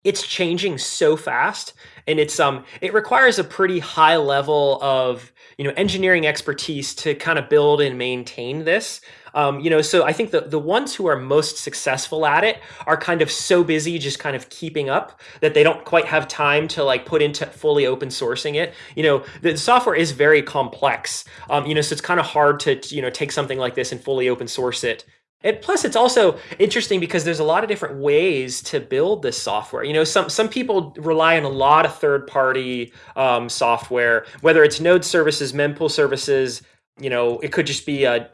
[SPEAKER 3] it's changing so fast and it's um it requires a pretty high level of you know engineering expertise to kind of build and maintain this. Um, you know so i think the, the ones who are most successful at it are kind of so busy just kind of keeping up that they don't quite have time to like put into fully open sourcing it. You know the software is very complex um, you know so it's kind of hard to you know take something like this and fully open source it and plus, it's also interesting because there's a lot of different ways to build this software. You know, some some people rely on a lot of third-party um, software, whether it's node services, mempool services. You know, it could just be a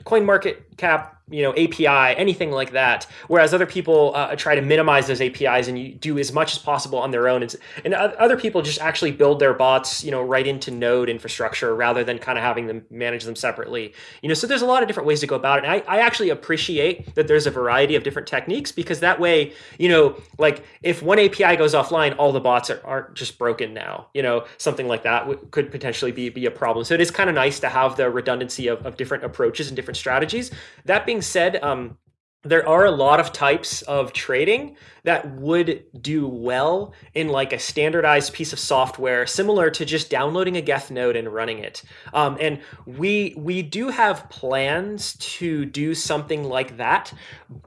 [SPEAKER 3] CoinMarketCap you know API, anything like that. Whereas other people uh, try to minimize those APIs and you do as much as possible on their own. And, and other people just actually build their bots, you know, right into Node infrastructure rather than kind of having them manage them separately. You know, so there's a lot of different ways to go about it. And I, I actually appreciate that there's a variety of different techniques because that way, you know, like if one API goes offline, all the bots are, aren't just broken now. You know, something like that could potentially be be a problem. So it is kind of nice to have the redundancy of, of different approaches and different strategies. That being said, um, there are a lot of types of trading that would do well in like a standardized piece of software similar to just downloading a geth node and running it. Um, and we we do have plans to do something like that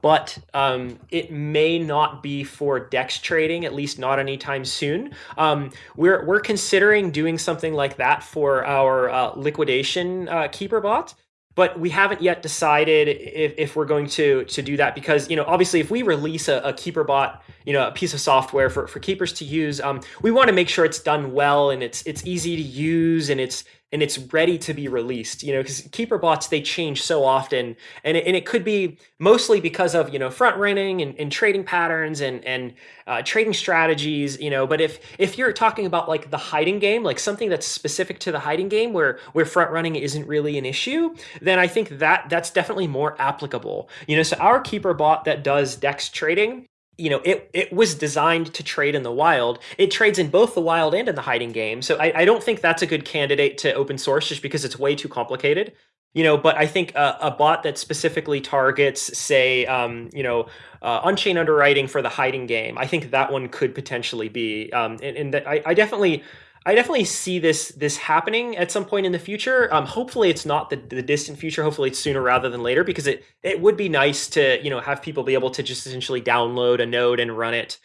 [SPEAKER 3] but um, it may not be for dex trading at least not anytime soon. Um, we're, we're considering doing something like that for our uh, liquidation uh, keeper bot but we haven't yet decided if, if we're going to to do that because you know obviously if we release a, a keeper bot you know a piece of software for, for keepers to use um, we want to make sure it's done well and it's it's easy to use and it's and it's ready to be released you know because keeper bots they change so often. And it, and it could be mostly because of you know front running and, and trading patterns and and uh, trading strategies you know but if if you're talking about like the hiding game like something that's specific to the hiding game where where front running isn't really an issue then i think that that's definitely more applicable. You know so our keeper bot that does dex trading you know, it it was designed to trade in the wild. It trades in both the wild and in the hiding game. So I, I don't think that's a good candidate to open source just because it's way too complicated. You know, but I think a, a bot that specifically targets, say, um, you know, uh, Unchained Underwriting for the hiding game, I think that one could potentially be. Um, and, and that I, I definitely I definitely see this this happening at some point in the future. Um, hopefully, it's not the, the distant future. Hopefully, it's sooner rather than later because it it would be nice to you know have people be able to just essentially download a node and run it.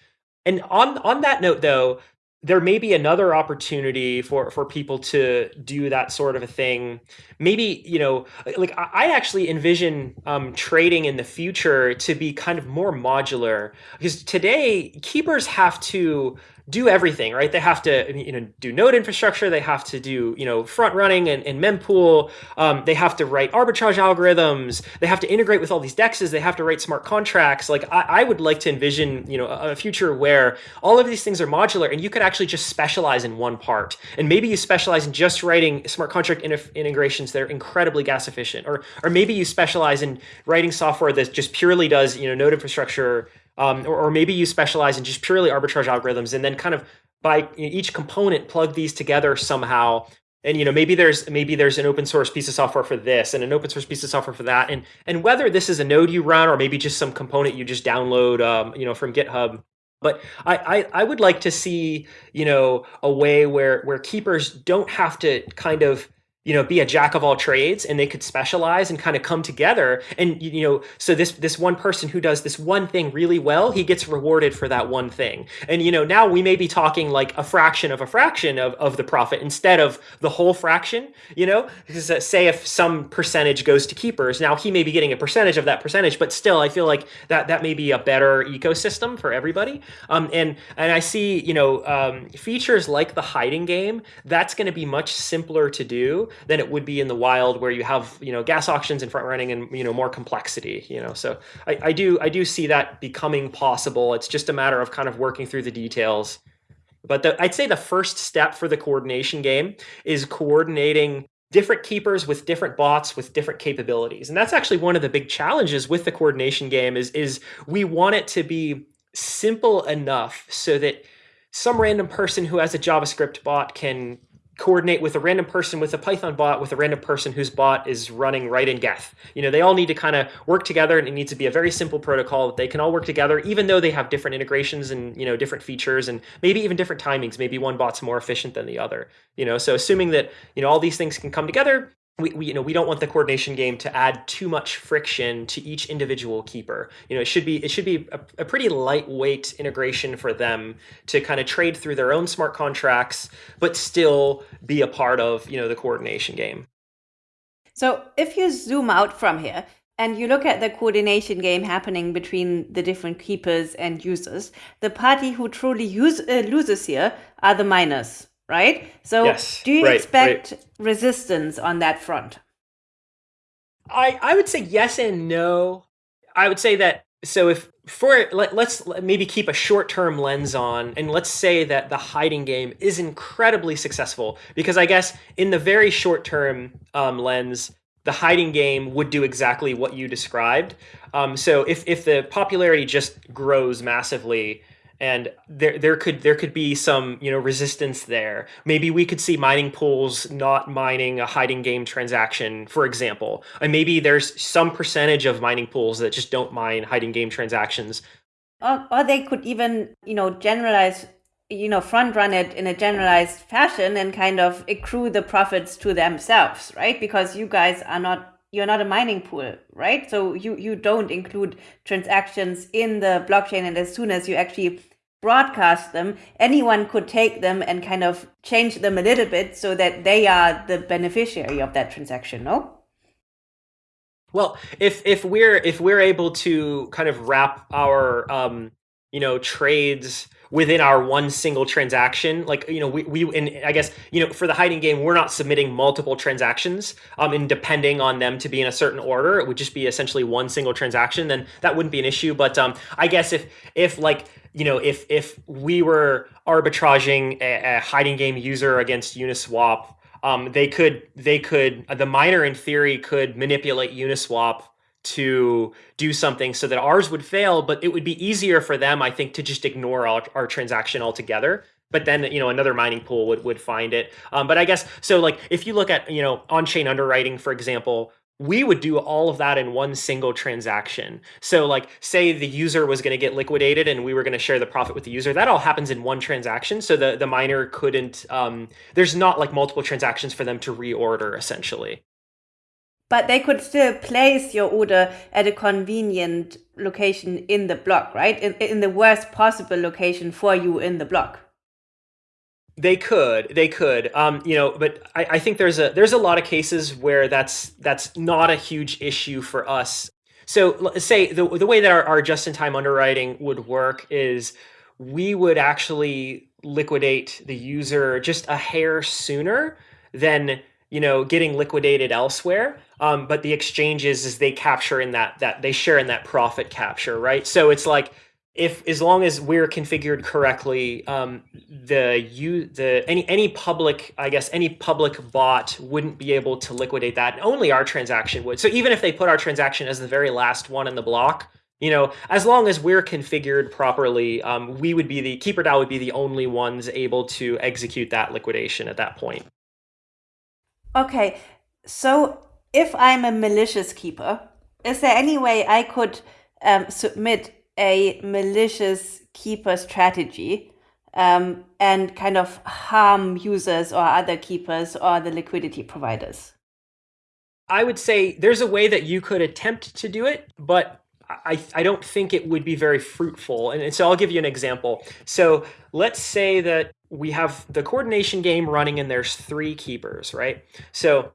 [SPEAKER 3] And on on that note, though, there may be another opportunity for for people to do that sort of a thing maybe you know like i actually envision um, trading in the future to be kind of more modular because today keepers have to do everything, right? They have to, you know, do node infrastructure. They have to do, you know, front running and, and mempool. Um, they have to write arbitrage algorithms. They have to integrate with all these dexes. They have to write smart contracts. Like I, I would like to envision, you know, a, a future where all of these things are modular and you could actually just specialize in one part. And maybe you specialize in just writing smart contract integrations that are incredibly gas efficient, or or maybe you specialize in writing software that just purely does, you know, node infrastructure um, or, or, maybe you specialize in just purely arbitrage algorithms and then kind of buy each component plug these together somehow. And you know maybe there's maybe there's an open source piece of software for this and an open source piece of software for that. And and whether this is a node you run or maybe just some component you just download um, you know from github. But I, I, I would like to see you know a way where where keepers don't have to kind of you know be a jack of all trades and they could specialize and kind of come together. And you know so this this one person who does this one thing really well he gets rewarded for that one thing. And you know now we may be talking like a fraction of a fraction of, of the profit instead of the whole fraction you know? Because uh, say if some percentage goes to keepers now he may be getting a percentage of that percentage but still i feel like that that may be a better ecosystem for everybody. Um, and and i see you know um, features like the hiding game that's going to be much simpler to do than it would be in the wild where you have you know gas auctions and front running and you know more complexity you know? So I, I do I do see that becoming possible. It's just a matter of kind of working through the details. But the, I'd say the first step for the coordination game is coordinating different keepers with different bots with different capabilities. And that's actually one of the big challenges with the coordination game is is we want it to be simple enough so that some random person who has a javascript bot can coordinate with a random person with a Python bot with a random person whose bot is running right in Geth. You know, they all need to kind of work together and it needs to be a very simple protocol that they can all work together, even though they have different integrations and, you know, different features and maybe even different timings. Maybe one bot's more efficient than the other, you know, so assuming that, you know, all these things can come together, we, we, you know we don't want the coordination game to add too much friction to each individual keeper. You know it should be it should be a, a, pretty lightweight integration for them to kind of trade through their own smart contracts but still be a part of you know the coordination game.
[SPEAKER 1] So if you zoom out from here and you look at the coordination game happening between the different keepers and users the party who truly use, uh, loses here are the miners right? So yes, do you right, expect right. resistance on that front?
[SPEAKER 3] I I would say yes and no. I would say that so if for let, us maybe keep a short-term lens on and let's say that the hiding game is incredibly successful because I guess in the very short-term um, lens the hiding game would do exactly what you described. Um, so if if the popularity just grows massively, and there there could there could be some you know resistance there. Maybe we could see mining pools not mining a hiding game transaction, for example, and maybe there's some percentage of mining pools that just don't mine hiding game transactions.
[SPEAKER 1] Or, or they could even you know generalize you know front run it in a generalized fashion and kind of accrue the profits to themselves right because you guys are not you're not a mining pool right so you you don't include transactions in the blockchain and as soon as you actually broadcast them, anyone could take them and kind of change them a little bit so that they are the beneficiary of that transaction, no?
[SPEAKER 3] Well, if if we're if we're able to kind of wrap our um, you know trades within our one single transaction like you know we, we and i guess you know for the hiding game we're not submitting multiple transactions um and depending on them to be in a certain order it would just be essentially one single transaction then that wouldn't be an issue but um i guess if if like you know, if if we were arbitraging a, a hiding game user against Uniswap, um, they could they could the miner in theory could manipulate Uniswap to do something so that ours would fail, but it would be easier for them, I think, to just ignore our, our transaction altogether. But then you know another mining pool would would find it. Um, but i guess so like if you look at you know on-chain underwriting for example we would do all of that in one single transaction. So like say the user was going to get liquidated and we were going to share the profit with the user. That all happens in one transaction. So the, the miner couldn't, um, there's not like multiple transactions for them to reorder essentially.
[SPEAKER 1] But they could still place your order at a convenient location in the block, right? In, in the worst possible location for you in the block.
[SPEAKER 3] They could, they could, um, you know, but I, I think there's a there's a lot of cases where that's that's not a huge issue for us. So say the the way that our, our just-in-time underwriting would work is we would actually liquidate the user just a hair sooner than you know getting liquidated elsewhere. Um, but the exchanges is they capture in that that they share in that profit capture right? So it's like if as long as we're configured correctly, um, the you the any any public I guess any public bot wouldn't be able to liquidate that. Only our transaction would. So even if they put our transaction as the very last one in the block, you know, as long as we're configured properly, um, we would be the keeper DAO would be the only ones able to execute that liquidation at that point.
[SPEAKER 1] Okay, so if I'm a malicious keeper, is there any way I could um, submit a malicious keeper strategy um, and kind of harm users or other keepers or the liquidity providers?
[SPEAKER 3] I would say there's a way that you could attempt to do it, but I, I don't think it would be very fruitful. And, and so I'll give you an example. So let's say that we have the coordination game running and there's three keepers, right? So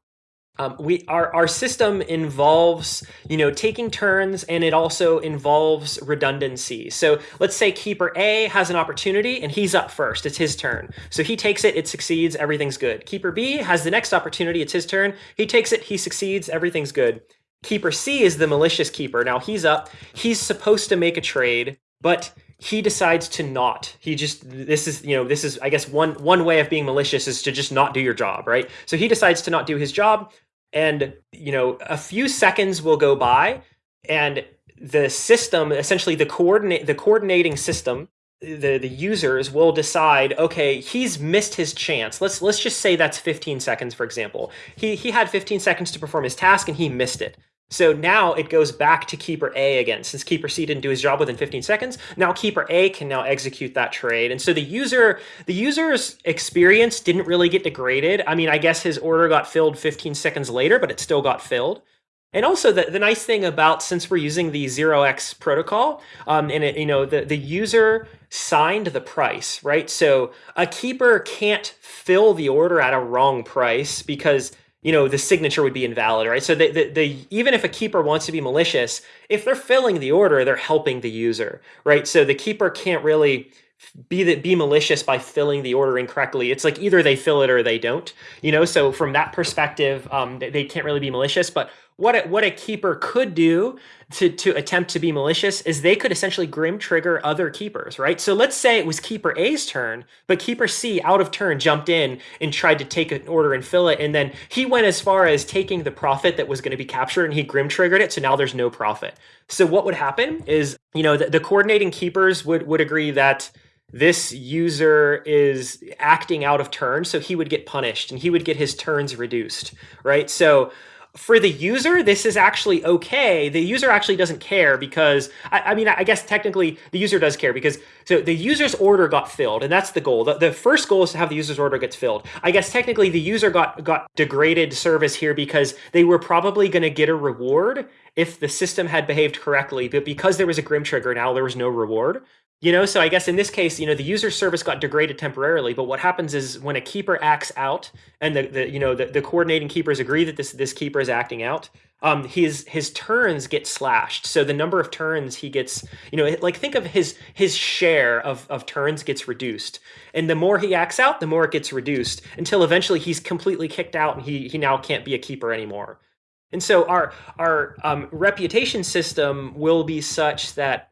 [SPEAKER 3] um, we our our system involves you know taking turns and it also involves redundancy. So let's say keeper A has an opportunity and he's up first. It's his turn. So he takes it, it succeeds, everything's good. Keeper B has the next opportunity, it's his turn. He takes it, he succeeds, everything's good. Keeper C is the malicious keeper. Now he's up. He's supposed to make a trade, but he decides to not. He just this is you know this is i guess one one way of being malicious is to just not do your job right? So he decides to not do his job and you know a few seconds will go by and the system essentially the coordinate the coordinating system the the users will decide okay he's missed his chance. Let's let's just say that's 15 seconds for example. He he had 15 seconds to perform his task and he missed it so now it goes back to keeper A again. Since keeper C didn't do his job within 15 seconds, now keeper A can now execute that trade. And so the user, the user's experience didn't really get degraded. I mean, I guess his order got filled 15 seconds later, but it still got filled. And also the, the nice thing about since we're using the 0x protocol, um, and it, you know the, the user signed the price, right? So a keeper can't fill the order at a wrong price because you know the signature would be invalid, right? So the, the, the even if a keeper wants to be malicious, if they're filling the order, they're helping the user, right? So the keeper can't really be that be malicious by filling the order incorrectly. It's like either they fill it or they don't, you know. So from that perspective, um, they, they can't really be malicious. But what a, what a keeper could do to to attempt to be malicious is they could essentially grim trigger other keepers, right? So let's say it was keeper A's turn, but keeper C out of turn jumped in and tried to take an order and fill it, and then he went as far as taking the profit that was going to be captured and he grim triggered it. So now there's no profit. So what would happen is you know the, the coordinating keepers would would agree that this user is acting out of turn, so he would get punished and he would get his turns reduced, right? So for the user, this is actually okay. The user actually doesn't care because, I, I, mean, I guess technically the user does care because so the user's order got filled, and that's the goal. The, the first goal is to have the user's order gets filled. I guess technically the user got got degraded service here because they were probably going to get a reward if the system had behaved correctly, but because there was a grim trigger, now there was no reward. You know, so I guess in this case, you know, the user service got degraded temporarily, but what happens is when a keeper acts out and the, the you know, the, the coordinating keepers agree that this this keeper is acting out, um, his his turns get slashed. So the number of turns he gets, you know, like think of his his share of, of turns gets reduced. And the more he acts out, the more it gets reduced until eventually he's completely kicked out and he he now can't be a keeper anymore. And so our our um, reputation system will be such that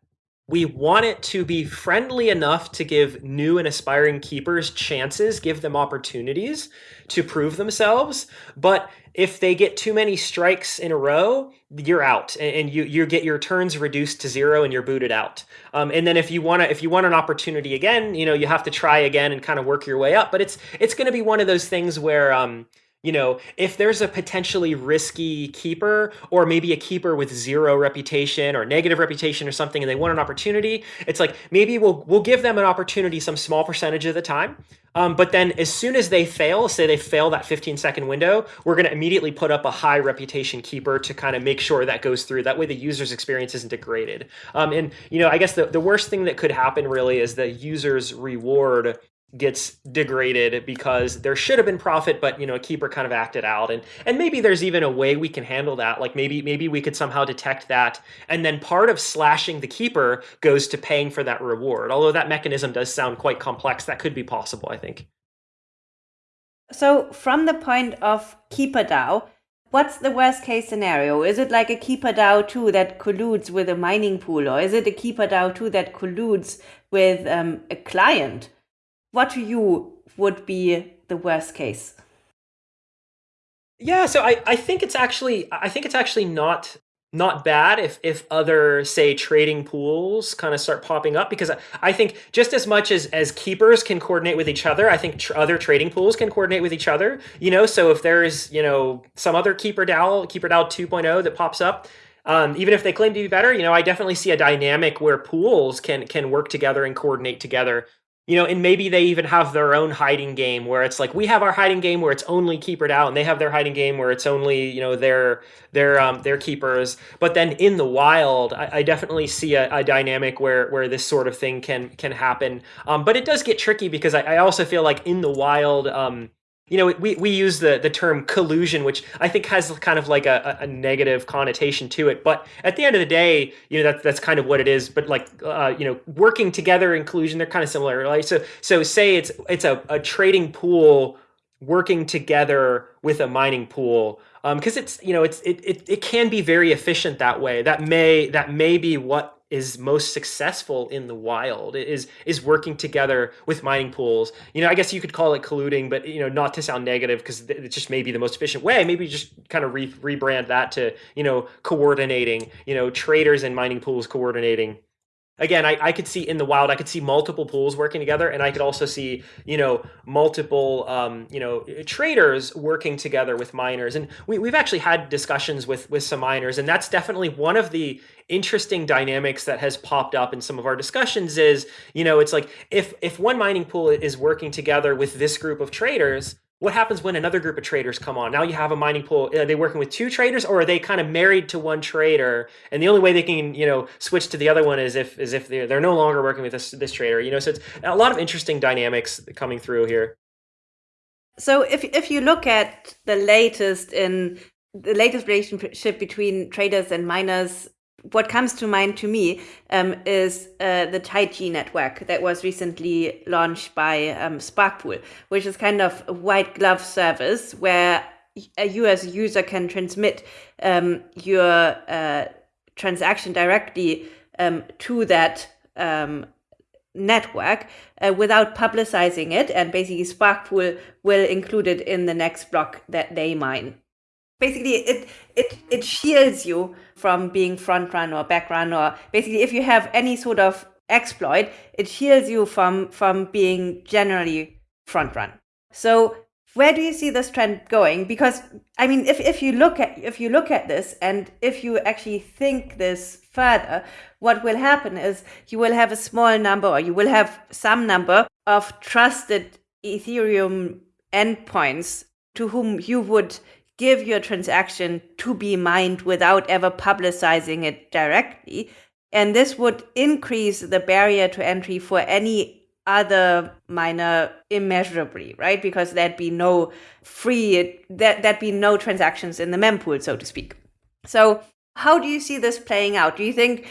[SPEAKER 3] we want it to be friendly enough to give new and aspiring keepers chances, give them opportunities to prove themselves. But if they get too many strikes in a row, you're out, and you you get your turns reduced to zero, and you're booted out. Um, and then if you want to, if you want an opportunity again, you know you have to try again and kind of work your way up. But it's it's going to be one of those things where um, you know, if there's a potentially risky keeper or maybe a keeper with zero reputation or negative reputation or something and they want an opportunity, it's like maybe we'll we'll give them an opportunity some small percentage of the time. Um, but then as soon as they fail, say they fail that 15 second window, we're going to immediately put up a high reputation keeper to kind of make sure that goes through. That way the user's experience isn't degraded. Um, and, you know, I guess the, the worst thing that could happen really is the user's reward gets degraded because there should have been profit but you know a keeper kind of acted out. And and maybe there's even a way we can handle that. Like maybe maybe we could somehow detect that. And then part of slashing the keeper goes to paying for that reward. Although that mechanism does sound quite complex that could be possible i think.
[SPEAKER 1] So from the point of keeper DAO what's the worst case scenario? Is it like a keeper DAO 2 that colludes with a mining pool or is it a keeper DAO 2 that colludes with um, a client what to you would be the worst case?
[SPEAKER 3] Yeah, so I, I think it's actually I think it's actually not not bad if if other say trading pools kind of start popping up because I, I think just as much as as keepers can coordinate with each other, I think tr other trading pools can coordinate with each other. You know, so if there's you know some other keeper DAO, keeper DAO 2.0 that pops up, um, even if they claim to be better, you know, I definitely see a dynamic where pools can can work together and coordinate together you know, and maybe they even have their own hiding game where it's like we have our hiding game where it's only keeper DAO, and they have their hiding game where it's only you know their their um, their keepers. But then in the wild, I, I definitely see a, a, dynamic where where this sort of thing can can happen. Um, but it does get tricky because I, I also feel like in the wild. Um, you know, we, we use the, the term collusion, which I think has kind of like a, a negative connotation to it. But at the end of the day, you know, that, that's kind of what it is. But like, uh, you know, working together in collusion, they're kind of similar. Right? So, so say it's, it's a, a trading pool working together with a mining pool because um, it's you know it's it, it it can be very efficient that way that may that may be what is most successful in the wild is is working together with mining pools. You know, I guess you could call it colluding, but you know, not to sound negative because it just may be the most efficient way. Maybe just kind of re- rebrand that to you know coordinating. You know, traders and mining pools coordinating again I, I could see in the wild i could see multiple pools working together and i could also see you know multiple um, you know traders working together with miners and we, we've actually had discussions with with some miners and that's definitely one of the interesting dynamics that has popped up in some of our discussions is you know it's like if if one mining pool is working together with this group of traders what happens when another group of traders come on? Now you have a mining pool. Are they working with two traders or are they kind of married to one trader? And the only way they can, you know, switch to the other one is if is if they're, they're no longer working with this this trader, you know, so it's a lot of interesting dynamics coming through here.
[SPEAKER 1] So if if you look at the latest in the latest relationship between traders and miners what comes to mind to me um, is uh, the Taichi network that was recently launched by um, Sparkpool, which is kind of a white glove service where you as a user can transmit um, your uh, transaction directly um, to that um, network uh, without publicizing it. And basically, Sparkpool will include it in the next block that they mine basically it it it shields you from being front run or back run or basically if you have any sort of exploit it shields you from from being generally front run. So where do you see this trend going? Because i mean if, if you look at if you look at this and if you actually think this further what will happen is you will have a small number or you will have some number of trusted ethereum endpoints to whom you would give your transaction to be mined without ever publicizing it directly. And this would increase the barrier to entry for any other miner immeasurably, right? Because there'd be no free, that there'd be no transactions in the mempool, so to speak. So, how do you see this playing out? Do you think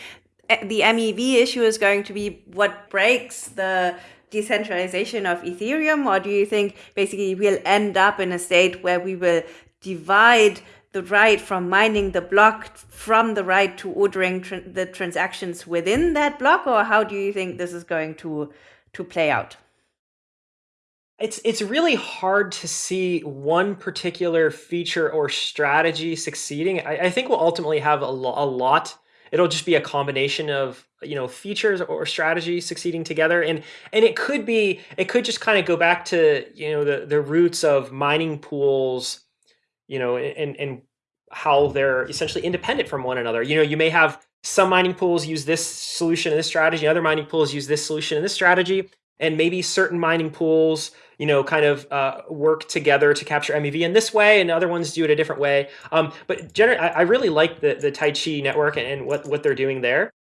[SPEAKER 1] eh, the MEV issue is going to be what breaks the decentralization of Ethereum, or do you think basically we'll end up in a state where we will divide the right from mining the block from the right to ordering tra the transactions within that block or how do you think this is going to to play out?
[SPEAKER 3] It's it's really hard to see one particular feature or strategy succeeding. I, I think we'll ultimately have a, lo a lot. It'll just be a combination of you know features or strategy succeeding together and and it could be it could just kind of go back to you know the the roots of mining pools you know, and and how they're essentially independent from one another. You know, you may have some mining pools use this solution and this strategy, other mining pools use this solution and this strategy, and maybe certain mining pools, you know, kind of uh, work together to capture MEV in this way, and other ones do it a different way. Um, but generally, I, I, really like the the Taichi network and, and what what they're doing there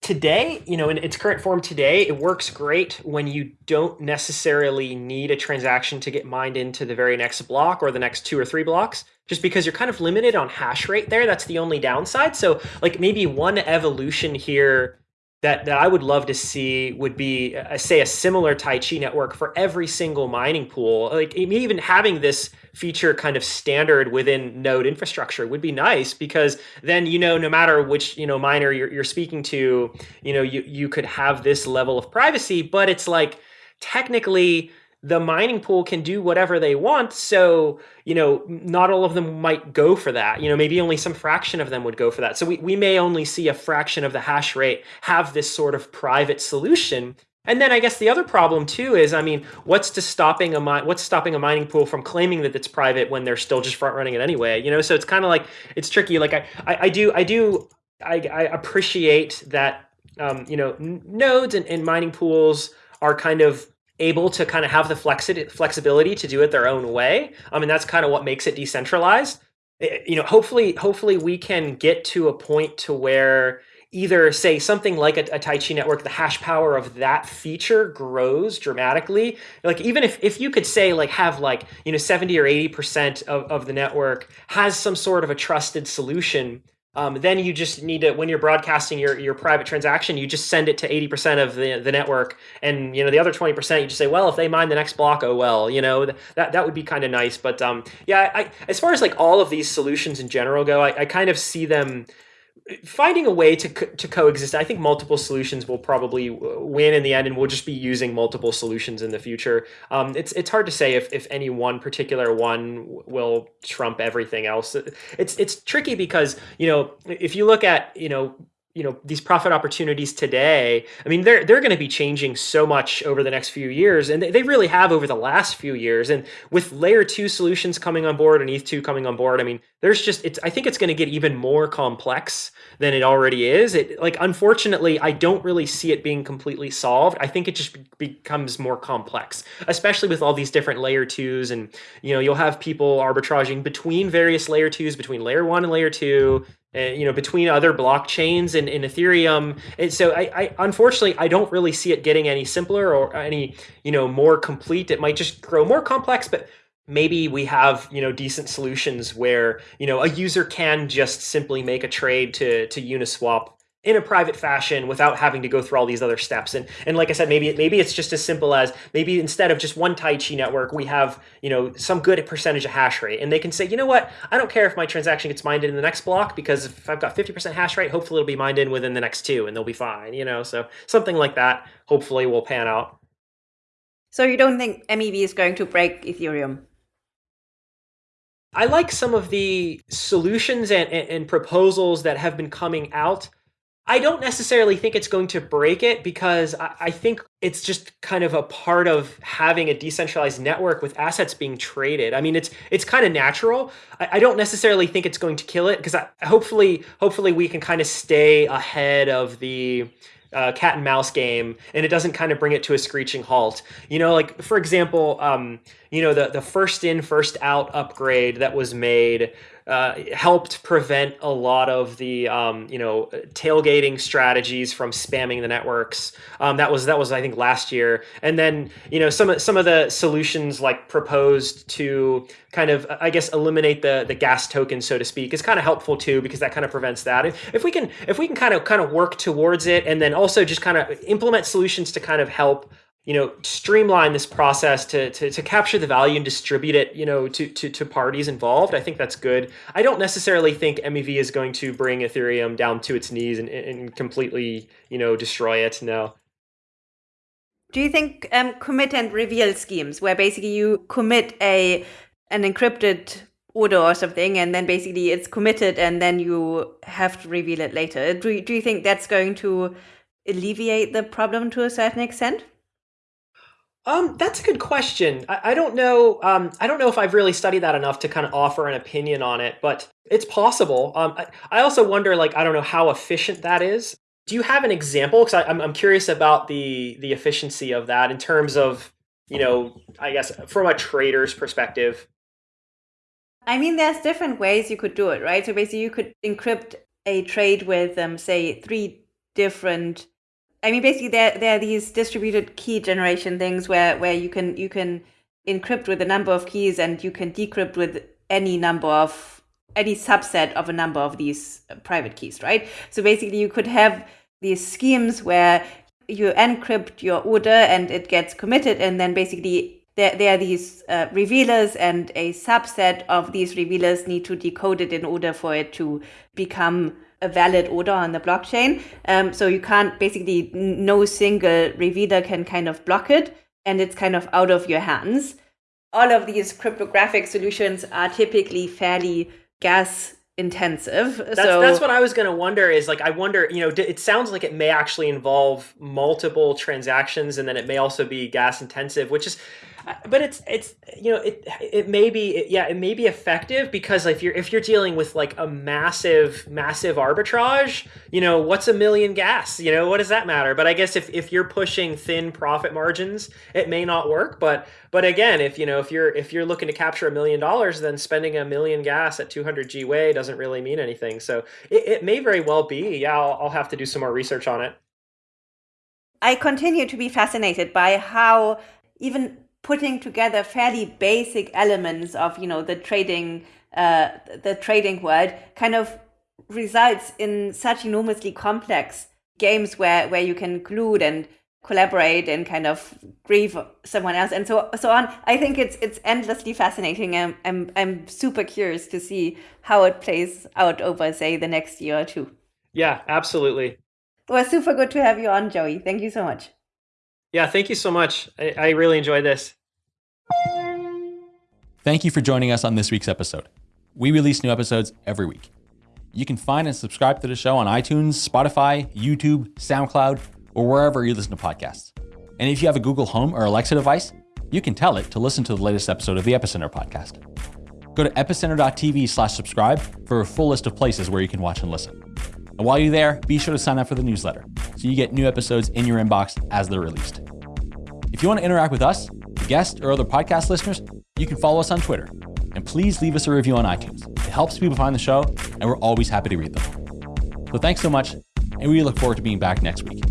[SPEAKER 3] today, you know, in its current form today, it works great when you don't necessarily need a transaction to get mined into the very next block or the next two or three blocks, just because you're kind of limited on hash rate there. That's the only downside. So like maybe one evolution here that, that I would love to see would be, uh, say, a similar Taichi network for every single mining pool. Like even having this feature kind of standard within node infrastructure would be nice because then you know no matter which you know miner you're, you're speaking to, you know you you could have this level of privacy, but it's like technically the mining pool can do whatever they want. So, you know, not all of them might go for that. You know, maybe only some fraction of them would go for that. So we, we may only see a fraction of the hash rate have this sort of private solution. And then I guess the other problem too is, I mean, what's to stopping a what's stopping a mining pool from claiming that it's private when they're still just front running it anyway? You know, so it's kind of like it's tricky. Like I, I, I do, I do, I, I appreciate that, um, you know, nodes and, and mining pools are kind of able to kind of have the flexi- flexibility to do it their own way. I mean, that's kind of what makes it decentralized. It, eh, you know, hopefully, hopefully we can get to a point to where either say something like a, a Taichi network, the hash power of that feature grows dramatically. Like even if, if you could say like have like, you know, 70 or 80% of, of the network has some sort of a trusted solution um, then you just need to when you're broadcasting your, your private transaction you just send it to 80% of the, the network. And you know the other 20% you just say well if they mine the next block oh well you know that that would be kind of nice. But um, yeah I, as far as like all of these solutions in general go I, I kind of see them finding a way to co- to coexist. I think multiple solutions will probably win in the end, and we'll just be using multiple solutions in the future. Um, it's it's hard to say if if any one particular one will trump everything else. It's it's tricky because you know if you look at you know you know these profit opportunities today i mean they're they're going to be changing so much over the next few years and they, they really have over the last few years and with layer 2 solutions coming on board and eth2 coming on board i mean there's just it's i think it's going to get even more complex than it already is. It like unfortunately i don't really see it being completely solved. I think it just becomes more complex especially with all these different layer 2s and you know you'll have people arbitraging between various layer 2s between layer 1 and layer 2 uh, you know between other blockchains and in ethereum. And so I, I, unfortunately i don't really see it getting any simpler or any you know more complete. It might just grow more complex but maybe we have you know decent solutions where you know a user can just simply make a trade to to uniswap in a private fashion without having to go through all these other steps. And and like I said, maybe maybe it's just as simple as maybe instead of just one Taichi network, we have you know some good percentage of hash rate, and they can say, you know what, I don't care if my transaction gets mined in the next block because if I've got fifty percent hash rate, hopefully it'll be mined in within the next two, and they'll be fine. You know, so something like that hopefully will pan out.
[SPEAKER 1] So you don't think MEV is going to break Ethereum?
[SPEAKER 3] I like some of the solutions and, and, and proposals that have been coming out I don't necessarily think it's going to break it because I, I, think it's just kind of a part of having a decentralized network with assets being traded. I mean, it's it's kind of natural. I, I don't necessarily think it's going to kill it because hopefully hopefully we can kind of stay ahead of the uh, cat and mouse game and it doesn't kind of bring it to a screeching halt you know like for example um, you know the, the first in first out upgrade that was made uh, helped prevent a lot of the um, you know tailgating strategies from spamming the networks. Um, that was that was I think last year, and then you know some some of the solutions like proposed to kind of I guess eliminate the the gas token so to speak is kind of helpful too because that kind of prevents that. If, if we can if we can kind of kind of work towards it and then also just kind of implement solutions to kind of help you know streamline this process to, to, to capture the value and distribute it you know to, to, to parties involved. I think that's good. I don't necessarily think mev is going to bring ethereum down to its knees and, and completely you know destroy it no.
[SPEAKER 1] Do you think um, commit and reveal schemes where basically you commit a an encrypted order or something and then basically it's committed and then you have to reveal it later. Do, do you think that's going to alleviate the problem to a certain extent
[SPEAKER 3] um, that's a good question. I, I don't know. Um, I don't know if I've really studied that enough to kind of offer an opinion on it, but it's possible. Um, I, I also wonder, like, I don't know how efficient that is. Do you have an example? Because I'm, I'm curious about the the efficiency of that in terms of, you know, I guess from a trader's perspective.
[SPEAKER 1] I mean, there's different ways you could do it, right? So basically, you could encrypt a trade with, um, say, three different I mean, basically, there there are these distributed key generation things where where you can you can encrypt with a number of keys and you can decrypt with any number of any subset of a number of these uh, private keys, right? So basically, you could have these schemes where you encrypt your order and it gets committed, and then basically there, there are these uh, revealers and a subset of these revealers need to decode it in order for it to become valid order on the blockchain. Um, so you can't basically no single revealer can kind of block it, and it's kind of out of your hands. All of these cryptographic solutions are typically fairly gas intensive.
[SPEAKER 3] That's, so that's what I was going to wonder is like I wonder, you know, it sounds like it may actually involve multiple transactions and then it may also be gas intensive, which is but it's it's you know it it may be it, yeah it may be effective because if you're if you're dealing with like a massive massive arbitrage you know what's a million gas? You know what does that matter? But i guess if, if you're pushing thin profit margins it may not work. But but again if you know if you're if you're looking to capture a million dollars then spending a million gas at 200 gwei doesn't really mean anything. So it, it may very well be. Yeah I'll, I'll have to do some more research on it.
[SPEAKER 1] I continue to be fascinated by how even putting together fairly basic elements of you know the trading uh, the trading world kind of results in such enormously complex games where where you can collude and collaborate and kind of grieve someone else. And so so on. I think it's it's endlessly fascinating. I'm i'm, I'm super curious to see how it plays out over say the next year or two.
[SPEAKER 3] Yeah absolutely.
[SPEAKER 1] Well super good to have you on joey. Thank you so much
[SPEAKER 3] yeah, thank you so much. I, I really enjoyed this.
[SPEAKER 4] Thank you for joining us on this week's episode. We release new episodes every week. You can find and subscribe to the show on iTunes, Spotify, YouTube, SoundCloud, or wherever you listen to podcasts. And if you have a Google Home or Alexa device, you can tell it to listen to the latest episode of the Epicenter podcast. Go to epicenter.tv slash subscribe for a full list of places where you can watch and listen. And while you're there, be sure to sign up for the newsletter so you get new episodes in your inbox as they're released. If you want to interact with us, the guests, or other podcast listeners, you can follow us on Twitter. And please leave us a review on iTunes. It helps people find the show, and we're always happy to read them. So thanks so much, and we look forward to being back next week.